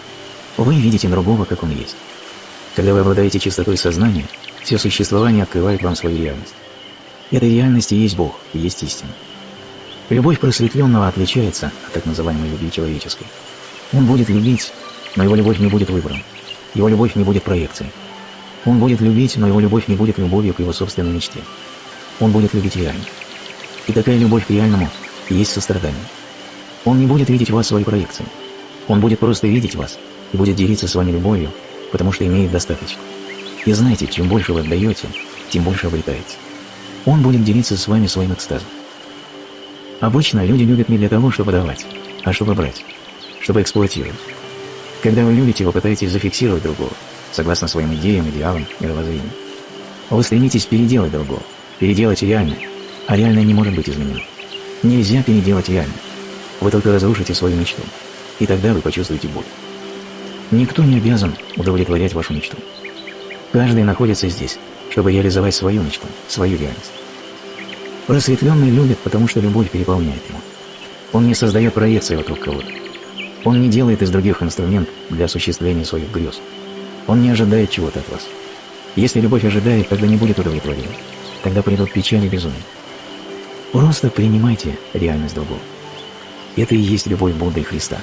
вы видите другого, как он есть. Когда вы обладаете чистотой сознания, все существование открывает вам свою реальность. Эта реальность и есть Бог, и есть истина. Любовь просветленного отличается от так называемой любви человеческой. Он будет любить, но его любовь не будет выбором. Его любовь не будет проекцией. Он будет любить, но его любовь не будет любовью к его собственной мечте. Он будет любить реально. И такая любовь к реальному есть сострадание. Он не будет видеть вас своей проекцией. Он будет просто видеть вас и будет делиться с вами любовью, потому что имеет достаточно. И знаете, чем больше вы отдаете, тем больше обретаете. Он будет делиться с вами своим экстазом. Обычно люди любят не для того, чтобы давать, а чтобы брать, чтобы эксплуатировать. Когда вы любите, вы пытаетесь зафиксировать другого, согласно своим идеям, идеалам, мировоззрению. Вы стремитесь переделать другого, переделать реальное, а реальное не может быть изменено. Нельзя переделать реальное. Вы только разрушите свою мечту, и тогда вы почувствуете боль. Никто не обязан удовлетворять вашу мечту. Каждый находится здесь, чтобы реализовать свою мечту, свою реальность. Просветленный любит, потому что любовь переполняет его. Он не создает проекции вокруг кого-то. Он не делает из других инструмент для осуществления своих грез. Он не ожидает чего-то от вас. Если любовь ожидает, тогда не будет удовлетворения. Тогда придут печаль и безумие. Просто принимайте реальность другого. Это и есть любовь Будды и Христа.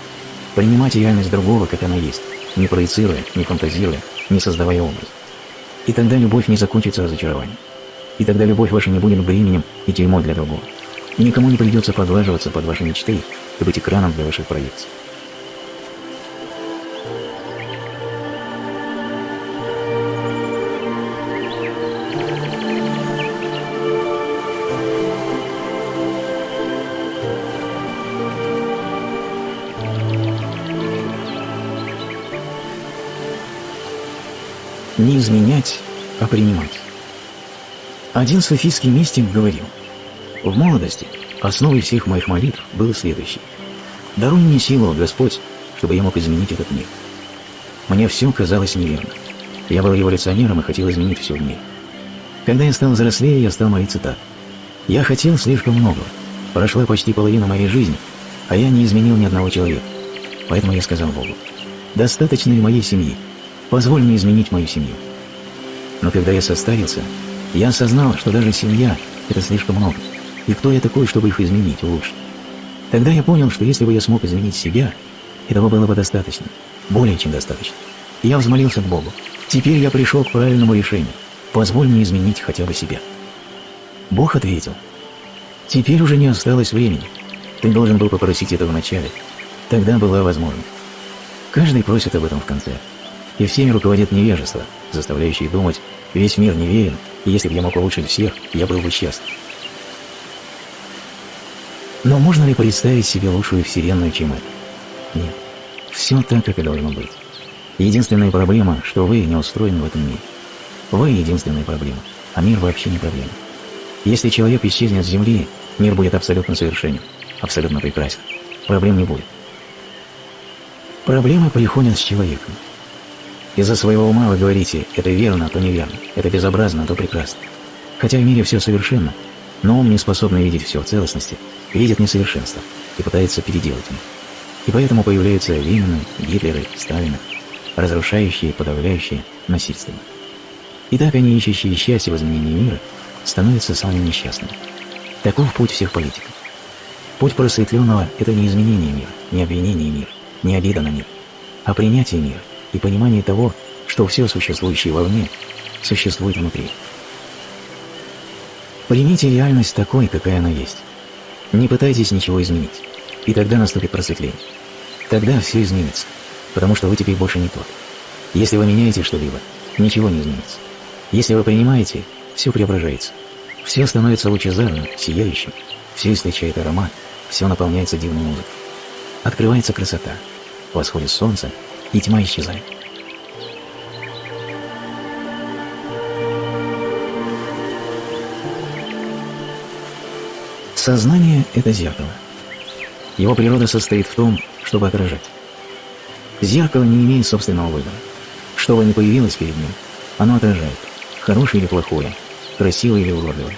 Принимать реальность другого, как она есть, не проецируя, не фантазируя, не создавая образ. И тогда любовь не закончится разочарованием. И тогда любовь ваша не будет бременем и тюрьмой для другого. И никому не придется подлаживаться под ваши мечты и быть экраном для ваших проекций. Не изменять, а принимать. Один софийский мистик говорил, «В молодости основой всех моих молитв было следующее. Даруй мне силу, Господь, чтобы я мог изменить этот мир. Мне все казалось неверно. Я был революционером и хотел изменить все в мире. Когда я стал взрослее, я стал молиться так. Я хотел слишком много. Прошла почти половина моей жизни, а я не изменил ни одного человека. Поэтому я сказал Богу, достаточно ли моей семьи? Позволь мне изменить мою семью. Но когда я состарился, я осознал, что даже семья – это слишком много. И кто я такой, чтобы их изменить, улучшить? Тогда я понял, что если бы я смог изменить себя, этого было бы достаточно, более чем достаточно. И я взмолился к Богу. Теперь я пришел к правильному решению. Позволь мне изменить хотя бы себя. Бог ответил. Теперь уже не осталось времени. Ты должен был попросить этого вначале. Тогда была возможность. Каждый просит об этом в конце. И всеми руководит невежество, заставляющее думать, весь мир неверен, и если бы я мог улучшить всех, я был бы счастлив. Но можно ли представить себе лучшую вселенную, чем это? Нет. Все так, как и должно быть. Единственная проблема, что вы не устроены в этом мире. Вы единственная проблема, а мир вообще не проблема. Если человек исчезнет с Земли, мир будет абсолютно совершенен, абсолютно прекрасен. Проблем не будет. Проблемы приходят с человеком. Из-за своего ума вы говорите, это верно, а то неверно, это безобразно, а то прекрасно. Хотя в мире все совершенно, но ум не способен видеть все в целостности, видит несовершенство и пытается переделать их. И поэтому появляются Ленины, Гитлеры, Сталины, разрушающие, подавляющие, насильственные. И так они, ищущие счастье в изменении мира, становятся самыми несчастными. Таков путь всех политиков. Путь просветленного – это не изменение мира, не обвинение мира, не обида на мир, а принятие мира и понимание того, что все существующее вовне существует внутри. Примите реальность такой, какая она есть. Не пытайтесь ничего изменить, и тогда наступит просветление. Тогда все изменится, потому что вы теперь больше не тот. Если вы меняете что-либо, ничего не изменится. Если вы принимаете, все преображается. Все становится лучезарным, сияющим, все источает аромат, все наполняется дивной музыкой. Открывается красота, восходит солнце, и тьма исчезает. Сознание – это зеркало. Его природа состоит в том, чтобы отражать. Зеркало не имеет собственного выбора. Что бы ни появилось перед ним, оно отражает, хорошее или плохое, красивое или уродливое.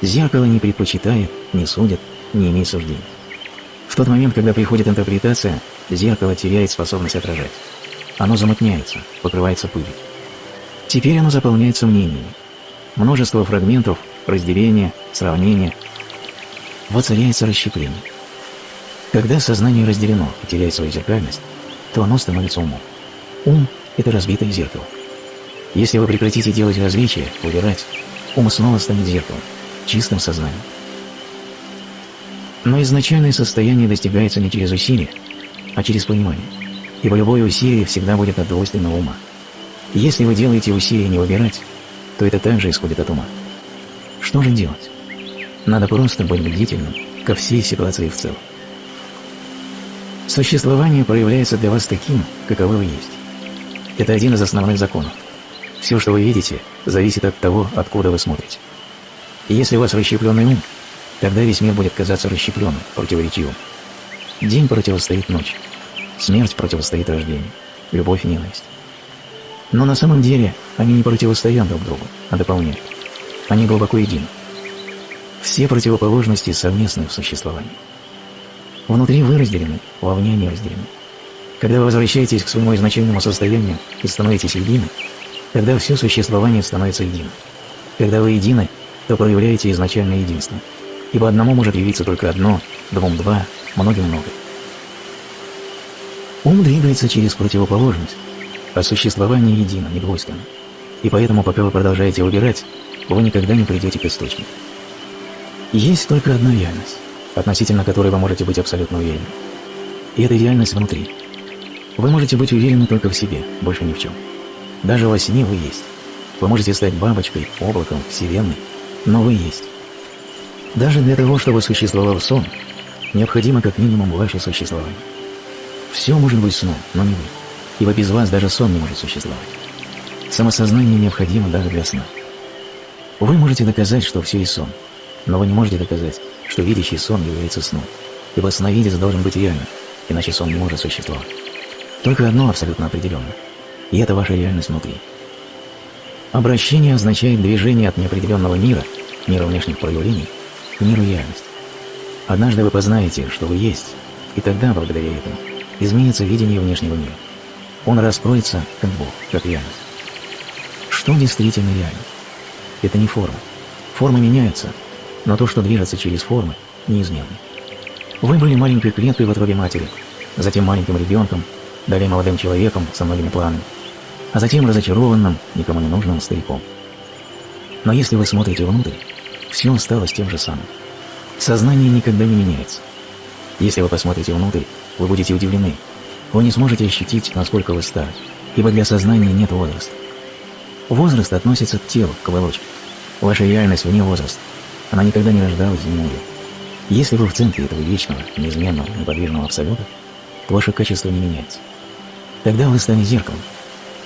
Зеркало не предпочитает, не судит, не имеет суждений. Тот момент, когда приходит интерпретация, зеркало теряет способность отражать. Оно замутняется, покрывается пылью. Теперь оно заполняется мнениями. Множество фрагментов, разделения, сравнения – воцаряется расщепление. Когда сознание разделено и теряет свою зеркальность, то оно становится умом. Ум – это разбитое зеркало. Если вы прекратите делать различия, убирать, ум снова станет зеркалом, чистым сознанием. Но изначальное состояние достигается не через усилие, а через понимание, ибо любое усилие всегда будет от двойственного ума. Если вы делаете усилие не выбирать, то это также исходит от ума. Что же делать? Надо просто быть бдительным ко всей ситуации в целом. Существование проявляется для вас таким, каковы вы есть. Это один из основных законов. Все, что вы видите, зависит от того, откуда вы смотрите. Если у вас расщепленный ум, тогда весь мир будет казаться расщепленным, противоречивым. День противостоит ночи, смерть противостоит рождению, любовь и ненависть. Но на самом деле они не противостоят друг другу, а дополняют. Они глубоко едины. Все противоположности совместны в существовании. Внутри вы разделены, вовне они разделены. Когда вы возвращаетесь к своему изначальному состоянию и становитесь едины, тогда все существование становится единым. Когда вы едины, то проявляете изначальное единство. Ибо одному может явиться только одно, двум два, многим много. Ум двигается через противоположность, а существование едино, не двойственно. И поэтому, пока вы продолжаете выбирать, вы никогда не придете к источнику. Есть только одна реальность, относительно которой вы можете быть абсолютно уверены. И это реальность внутри. Вы можете быть уверены только в себе, больше ни в чем. Даже во сне вы есть. Вы можете стать бабочкой, облаком, вселенной, но вы есть. Даже для того, чтобы существовал сон, необходимо как минимум ваше существование. Все может быть сном, но не вы, ибо без вас даже сон не может существовать. Самосознание необходимо даже для сна. Вы можете доказать, что все и сон, но вы не можете доказать, что видящий сон является сном, ибо сновидец должен быть реальным, иначе сон не может существовать. Только одно абсолютно определенно, и это ваша реальность внутри. Обращение означает движение от неопределенного мира, мира внешних проявлений, миру реальности. Однажды вы познаете, что вы есть, и тогда, благодаря этому, изменится видение внешнего мира. Он раскроется, как Бог, как реальность. Что действительно реально? Это не форма. Формы меняются, но то, что движется через формы, неизменно. Вы были маленькой клеткой в утробе матери, затем маленьким ребенком, далее молодым человеком со многими планами, а затем разочарованным, никому не нужным стариком. Но если вы смотрите внутрь, все осталось тем же самым. Сознание никогда не меняется. Если вы посмотрите внутрь, вы будете удивлены. Вы не сможете ощутить, насколько вы стали, ибо для сознания нет возраста. Возраст относится к телу, к оболочке. Ваша реальность вне возраста. Она никогда не рождалась и не умрет. Если вы в центре этого вечного, неизменного, неподвижного абсолюта, то ваше качество не меняется. Тогда вы станете зеркалом,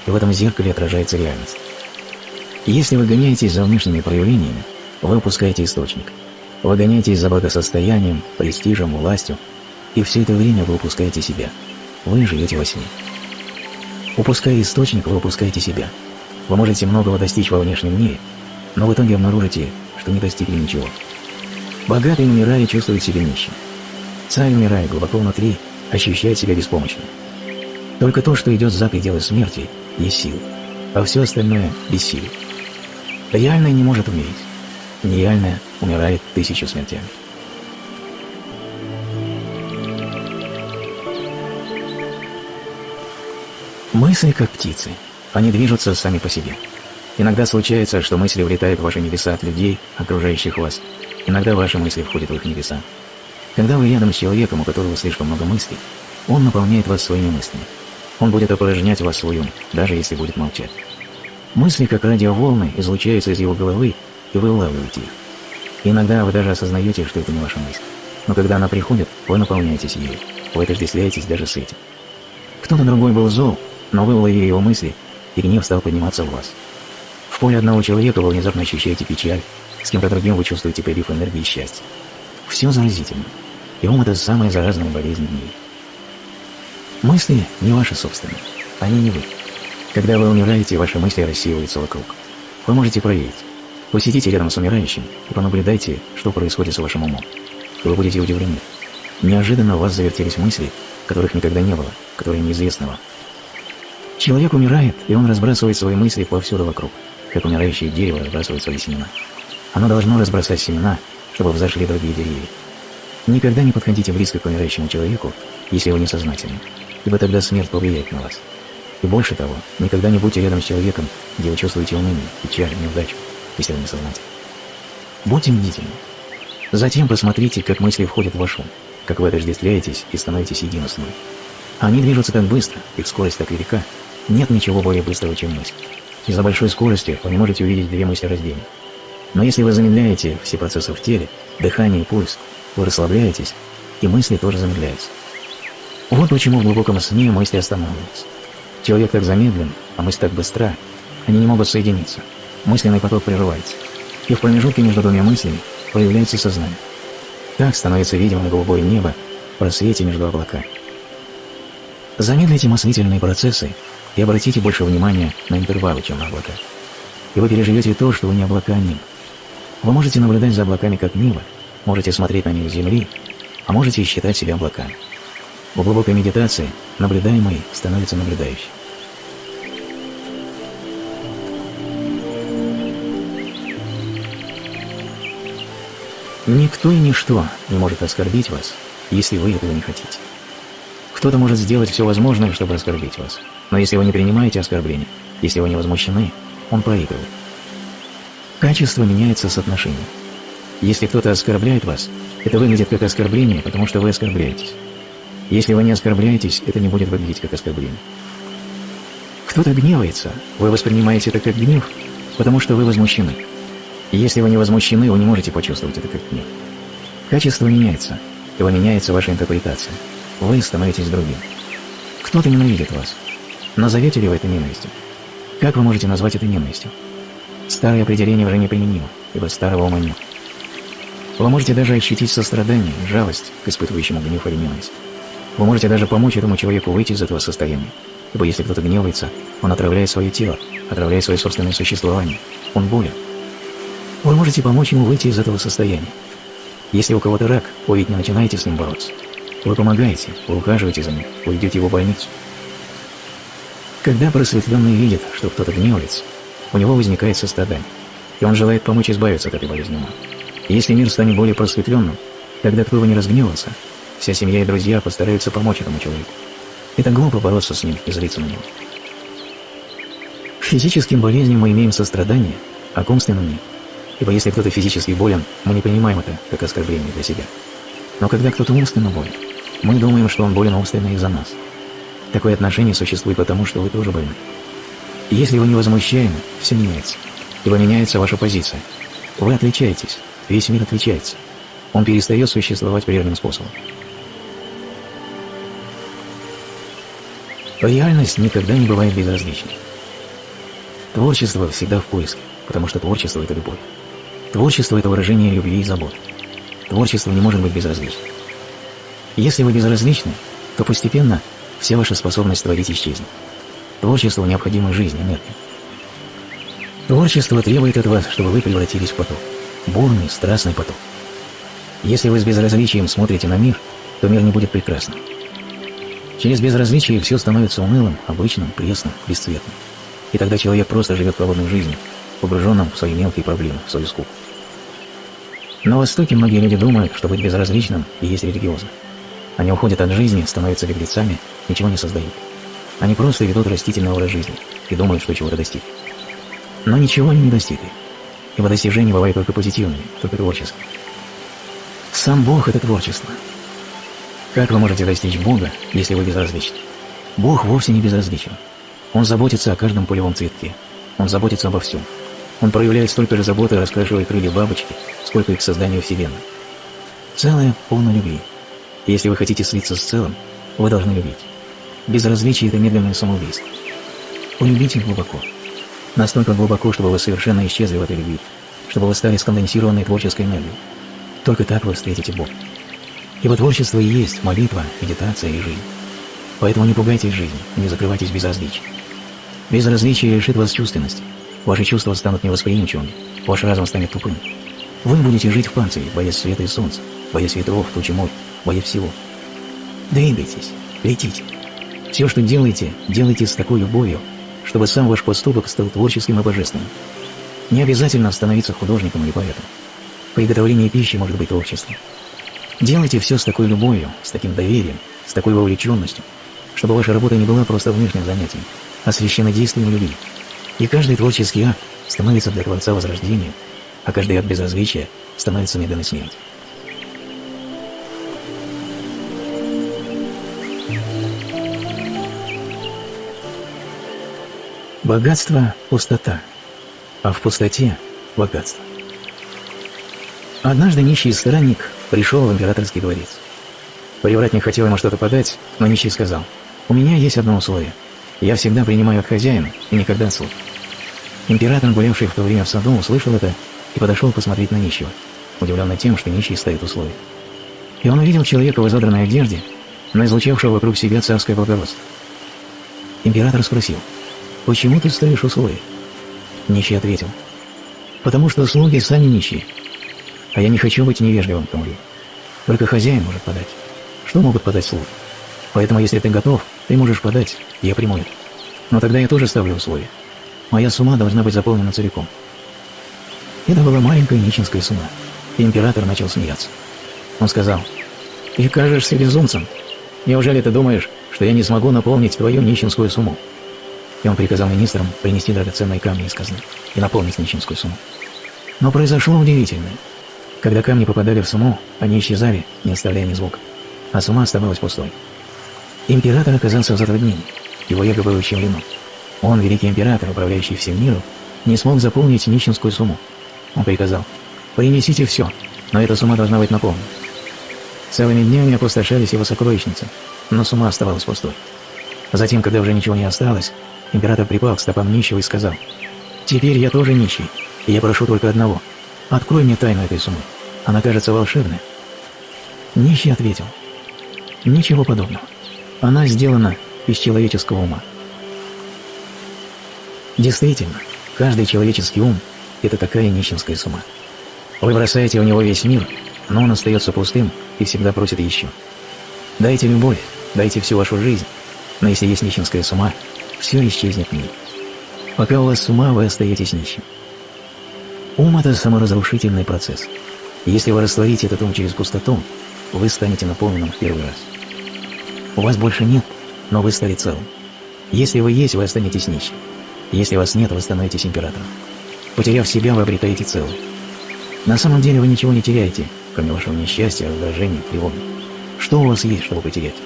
и в этом зеркале отражается реальность. Если вы гоняетесь за внешними проявлениями, вы упускаете источник. Вы гоняетесь за благосостоянием, престижем, властью, и все это время вы упускаете себя. Вы живете во сне. Упуская источник, вы упускаете себя. Вы можете многого достичь во внешнем мире, но в итоге обнаружите, что не достигли ничего. Богатый, умирая, чувствует себя нищим. Царь, умирая глубоко внутри, ощущает себя беспомощным. Только то, что идет за пределы смерти, есть сила, а все остальное – бессилие. Реальное не может умереть. Нереальное умирает тысячу смертями. Мысли как птицы. Они движутся сами по себе. Иногда случается, что мысли влетают в ваши небеса от людей, окружающих вас. Иногда ваши мысли входят в их небеса. Когда вы рядом с человеком, у которого слишком много мыслей, он наполняет вас своими мыслями. Он будет опорожнять вас свой ум, даже если будет молчать. Мысли, как радиоволны, излучаются из его головы, и вы улавливаете их. Иногда вы даже осознаете, что это не ваша мысль. Но когда она приходит, вы наполняетесь ею. Вы отождествляетесь даже с этим. Кто-то другой был зол, но вы уловили его мысли, и гнев стал подниматься в вас. В поле одного человека вы внезапно ощущаете печаль, с кем-то другим вы чувствуете прилив энергии и счастья. Все заразительно, и ум – это самая заразная болезнь в мире. Мысли не ваши собственные, они не вы. Когда вы умираете, ваши мысли рассеиваются вокруг. Вы можете проверить. Посидите рядом с умирающим и понаблюдайте, что происходит с вашим умом. Вы будете удивлены. Неожиданно у вас завертелись мысли, которых никогда не было, которые неизвестны вам. Человек умирает, и он разбрасывает свои мысли повсюду вокруг, как умирающее дерево разбрасывает свои семена. Оно должно разбросать семена, чтобы взошли другие деревья. Никогда не подходите близко к умирающему человеку, если вы не сознательны, ибо тогда смерть повлияет на вас. И больше того, никогда не будьте рядом с человеком, где вы чувствуете уныние, печаль, неудачу, если вы не сознательны. Будьте бдительны. Затем посмотрите, как мысли входят в ваш ум, как вы отождествляетесь и становитесь едино с ним. Они движутся так быстро, их скорость так велика, нет ничего более быстрого, чем мысль. Из-за большой скорости вы не можете увидеть две мысли раздельно. Но если вы замедляете все процессы в теле, дыхание и пульс, вы расслабляетесь, и мысли тоже замедляются. Вот почему в глубоком сне мысли останавливаются. Человек так замедлен, а мысль так быстра, они не могут соединиться. Мысленный поток прерывается. И в промежутке между двумя мыслями появляется сознание. Так становится видимым голубое небо в просвете между облаками. Замедлите мыслительные процессы и обратите больше внимания на интервалы, чем на облака. И вы переживете то, что вы не облака, небо. Вы можете наблюдать за облаками как небо, можете смотреть на них с земли, а можете считать себя облаками. В глубокой медитации наблюдаемый становится наблюдающим. Никто и ничто не может оскорбить вас, если вы этого не хотите. Кто-то может сделать все возможное, чтобы оскорбить вас. Но если вы не принимаете оскорбления, если вы не возмущены, он проигрывает. Качество меняется с отношением. Если кто-то оскорбляет вас, это выглядит как оскорбление, потому что вы оскорбляетесь. Если вы не оскорбляетесь, это не будет выглядеть как оскорбление. Кто-то гневается, вы воспринимаете это как гнев, потому что вы возмущены. Если вы не возмущены, вы не можете почувствовать это как гнев. Качество меняется, и меняется ваша интерпретация вы становитесь другим. Кто-то ненавидит вас. Назовете ли вы это ненавистью? Как вы можете назвать это ненавистью? Старое определение уже неприменимо, ибо старого ума нет. Вы можете даже ощутить сострадание, жалость к испытывающему гнев или ненависть. Вы можете даже помочь этому человеку выйти из этого состояния, ибо если кто-то гневается, он отравляет свое тело, отравляет свое собственное существование. Он болен. Вы можете помочь ему выйти из этого состояния. Если у кого-то рак, вы ведь не начинаете с ним бороться. Вы помогаете, вы ухаживаете за ним, вы идете его в больницу. Когда просветленный видит, что кто-то гневается, у него возникает сострадание, и он желает помочь избавиться от этой болезни если мир станет более просветленным, тогда кто бы не разгневался, вся семья и друзья постараются помочь этому человеку. Это глупо бороться с ним и злиться на него. К физическим болезням мы имеем сострадание, а к умственным нет. Ибо если кто-то физически болен, мы не понимаем это как оскорбление для себя. Но когда кто-то умственно болен, мы думаем, что он болен умственно из-за нас. Такое отношение существует потому, что вы тоже больны. Если вы не возмущаемы, все меняется. Ибо меняется ваша позиция. Вы отличаетесь, весь мир отличается. он перестает существовать прежним способом. Реальность никогда не бывает безразличной. Творчество всегда в поиске, потому что творчество – это любовь. Творчество – это выражение любви и заботы. Творчество не может быть безразличным. Если вы безразличны, то постепенно вся ваша способность творить исчезнет. Творчество необходимо жизни, энергии. Творчество требует от вас, чтобы вы превратились в поток. Бурный, страстный поток. Если вы с безразличием смотрите на мир, то мир не будет прекрасным. Через безразличие все становится унылым, обычным, пресным, бесцветным. И тогда человек просто живет холодной жизнью, погруженным в свои мелкие проблемы, в свою скуку. На Востоке многие люди думают, что быть безразличным и есть религиозно. Они уходят от жизни, становятся беглецами, ничего не создают. Они просто ведут растительный образ жизни и думают, что чего-то достигли. Но ничего они не достигли, ибо достижения бывают только позитивными, только творческими. Сам Бог – это творчество. Как вы можете достичь Бога, если вы безразличны? Бог вовсе не безразличен. Он заботится о каждом полевом цветке. Он заботится обо всем. Он проявляет столько же заботы, раскрашивая крылья бабочки, сколько и к созданию Вселенной. Целое полно любви. Если вы хотите слиться с целым, вы должны любить. Безразличие – это медленное самоубийство. Полюбите глубоко. Настолько глубоко, чтобы вы совершенно исчезли в этой любви, чтобы вы стали сконденсированной творческой энергией. Только так вы встретите Бога. Ибо творчество и есть молитва, медитация и жизнь. Поэтому не пугайтесь жизни, не закрывайтесь безразличием. Безразличие лишит вас чувственности. Ваши чувства станут невосприимчивыми, ваш разум станет тупым. Вы будете жить в панцире, боясь света и солнца, боясь ветров, тучи моря, боясь всего. Двигайтесь, летите. Все, что делаете, делайте с такой любовью, чтобы сам ваш поступок стал творческим и божественным. Не обязательно становиться художником или поэтом. Приготовление пищи может быть творчеством. Делайте все с такой любовью, с таким доверием, с такой вовлеченностью, чтобы ваша работа не была просто внешним занятием, а священнодействием любви. И каждый творческий акт становится для Творца возрождением, а каждый акт безразличия становится медленной смертью. Богатство – пустота, а в пустоте – богатство. Однажды нищий странник пришел в императорский дворец. Привратник хотел ему что-то подать, но нищий сказал, «У меня есть одно условие. Я всегда принимаю от хозяина и никогда от слуг». Император, гулявший в то время в саду, услышал это и подошел посмотреть на нищего, удивленный тем, что нищий ставит условия. И он увидел человека в изодранной одежде, но излучавшего вокруг себя царское благородство. Император спросил, «Почему ты ставишь условия?» Нищий ответил, «Потому что слуги сами нищие, а я не хочу быть невежливым к Тамури. Только хозяин может подать. Что могут подать слуги? Поэтому, если ты готов, ты можешь подать, я приму это. Но тогда я тоже ставлю условия. Моя сумма должна быть заполнена целиком. Это была маленькая нищенская сумма, император начал смеяться. Он сказал, «Ты кажешься безумцем. Неужели ты думаешь, что я не смогу наполнить твою нищенскую сумму?» И он приказал министрам принести драгоценные камни из казны и наполнить нищенскую сумму. Но произошло удивительное. Когда камни попадали в сумму, они исчезали, не оставляя ни звука, а сумма оставалась пустой. Император оказался в затруднении, его эго было ущемлено. Он, великий император, управляющий всем миром, не смог заполнить нищенскую сумму. Он приказал, принесите все, но эта сумма должна быть наполнена. Целыми днями опустошались его сокровищницы, но сумма оставалась пустой. Затем, когда уже ничего не осталось, император припал к стопам нищего и сказал, «Теперь я тоже нищий, и я прошу только одного — Открой мне тайну этой суммы. Она кажется волшебной. Нищий ответил. Ничего подобного. Она сделана из человеческого ума. Действительно, каждый человеческий ум – это такая нищенская сумма. Вы бросаете в него весь мир, но он остается пустым и всегда просит еще. Дайте любовь, дайте всю вашу жизнь, но если есть нищенская сума, все исчезнет в ней. Пока у вас с вы остаетесь нищим. Ум – это саморазрушительный процесс. Если вы растворите этот ум через пустоту, вы станете наполненным в первый раз. У вас больше нет, но вы стали целым. Если вы есть, вы останетесь нищим. Если вас нет, вы становитесь императором. Потеряв себя, вы обретаете целое. На самом деле вы ничего не теряете, кроме вашего несчастья, раздражения, тревоги. Что у вас есть, чтобы потерять?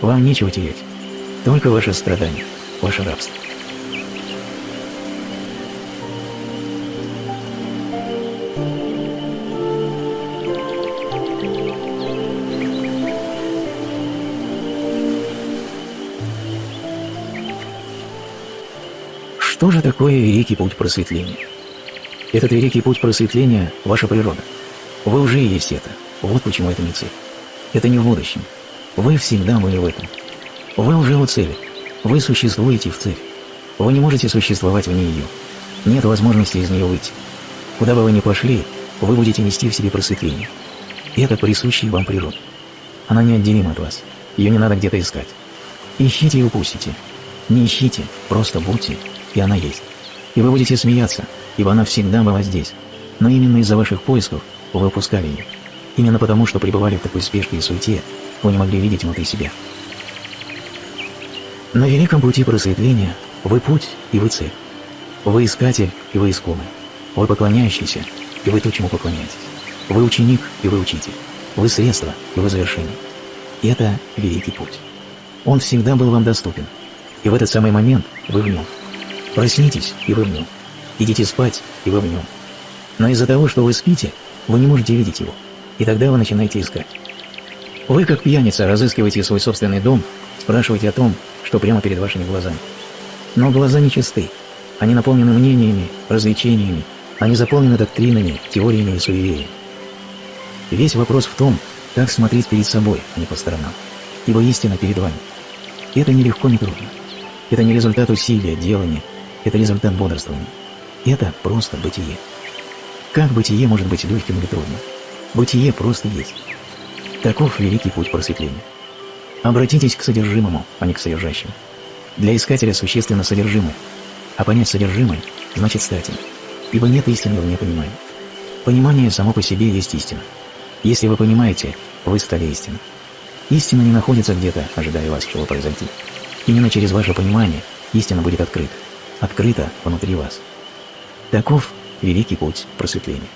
Вам нечего терять. Только ваше страдание, ваше рабство. Такое великий путь просветления? Этот великий путь просветления – ваша природа. Вы уже есть это. Вот почему это не цель. Это не в будущем. Вы всегда были в этом. Вы уже у цели. Вы существуете в цели. Вы не можете существовать вне ее. Нет возможности из нее выйти. Куда бы вы ни пошли, вы будете нести в себе просветление. И это присущее вам природа. Она неотделима от вас. Ее не надо где-то искать. Ищите и упустите. Не ищите, просто будьте, и она есть. И вы будете смеяться, ибо она всегда была здесь. Но именно из-за ваших поисков вы упускали ее. Именно потому, что пребывали в такой спешке и суете, вы не могли видеть внутри себя. На великом пути просветления вы путь и вы цель. Вы искатель и вы искомый. Вы поклоняющийся и вы то, чему поклоняетесь. Вы ученик и вы учитель. Вы средство и вы завершение. И это великий путь. Он всегда был вам доступен. И в этот самый момент вы в нем. Проснитесь, и вы в нем. Идите спать, и вы в нем. Но из-за того, что вы спите, вы не можете видеть его. И тогда вы начинаете искать. Вы, как пьяница, разыскиваете свой собственный дом, спрашиваете о том, что прямо перед вашими глазами. Но глаза нечисты. Они наполнены мнениями, развлечениями, они заполнены доктринами, теориями и суевериями. Весь вопрос в том, как смотреть перед собой, а не по сторонам. Ибо истина перед вами. Это не легко, не трудно. Это не результат усилия, делания, это результат бодрствования. Это просто бытие. Как бытие может быть легким или трудным? Бытие просто есть. Таков великий путь просветления. Обратитесь к содержимому, а не к содержащему. Для искателя существенно содержимое, а понять содержимое значит стать им, ибо нет истины вне понимания. Понимание само по себе есть истина. Если вы понимаете, вы стали истиной. Истина не находится где-то, ожидая вас, чего произойти. Именно через ваше понимание истина будет открыта. Открыта внутри вас. Таков великий путь просветления.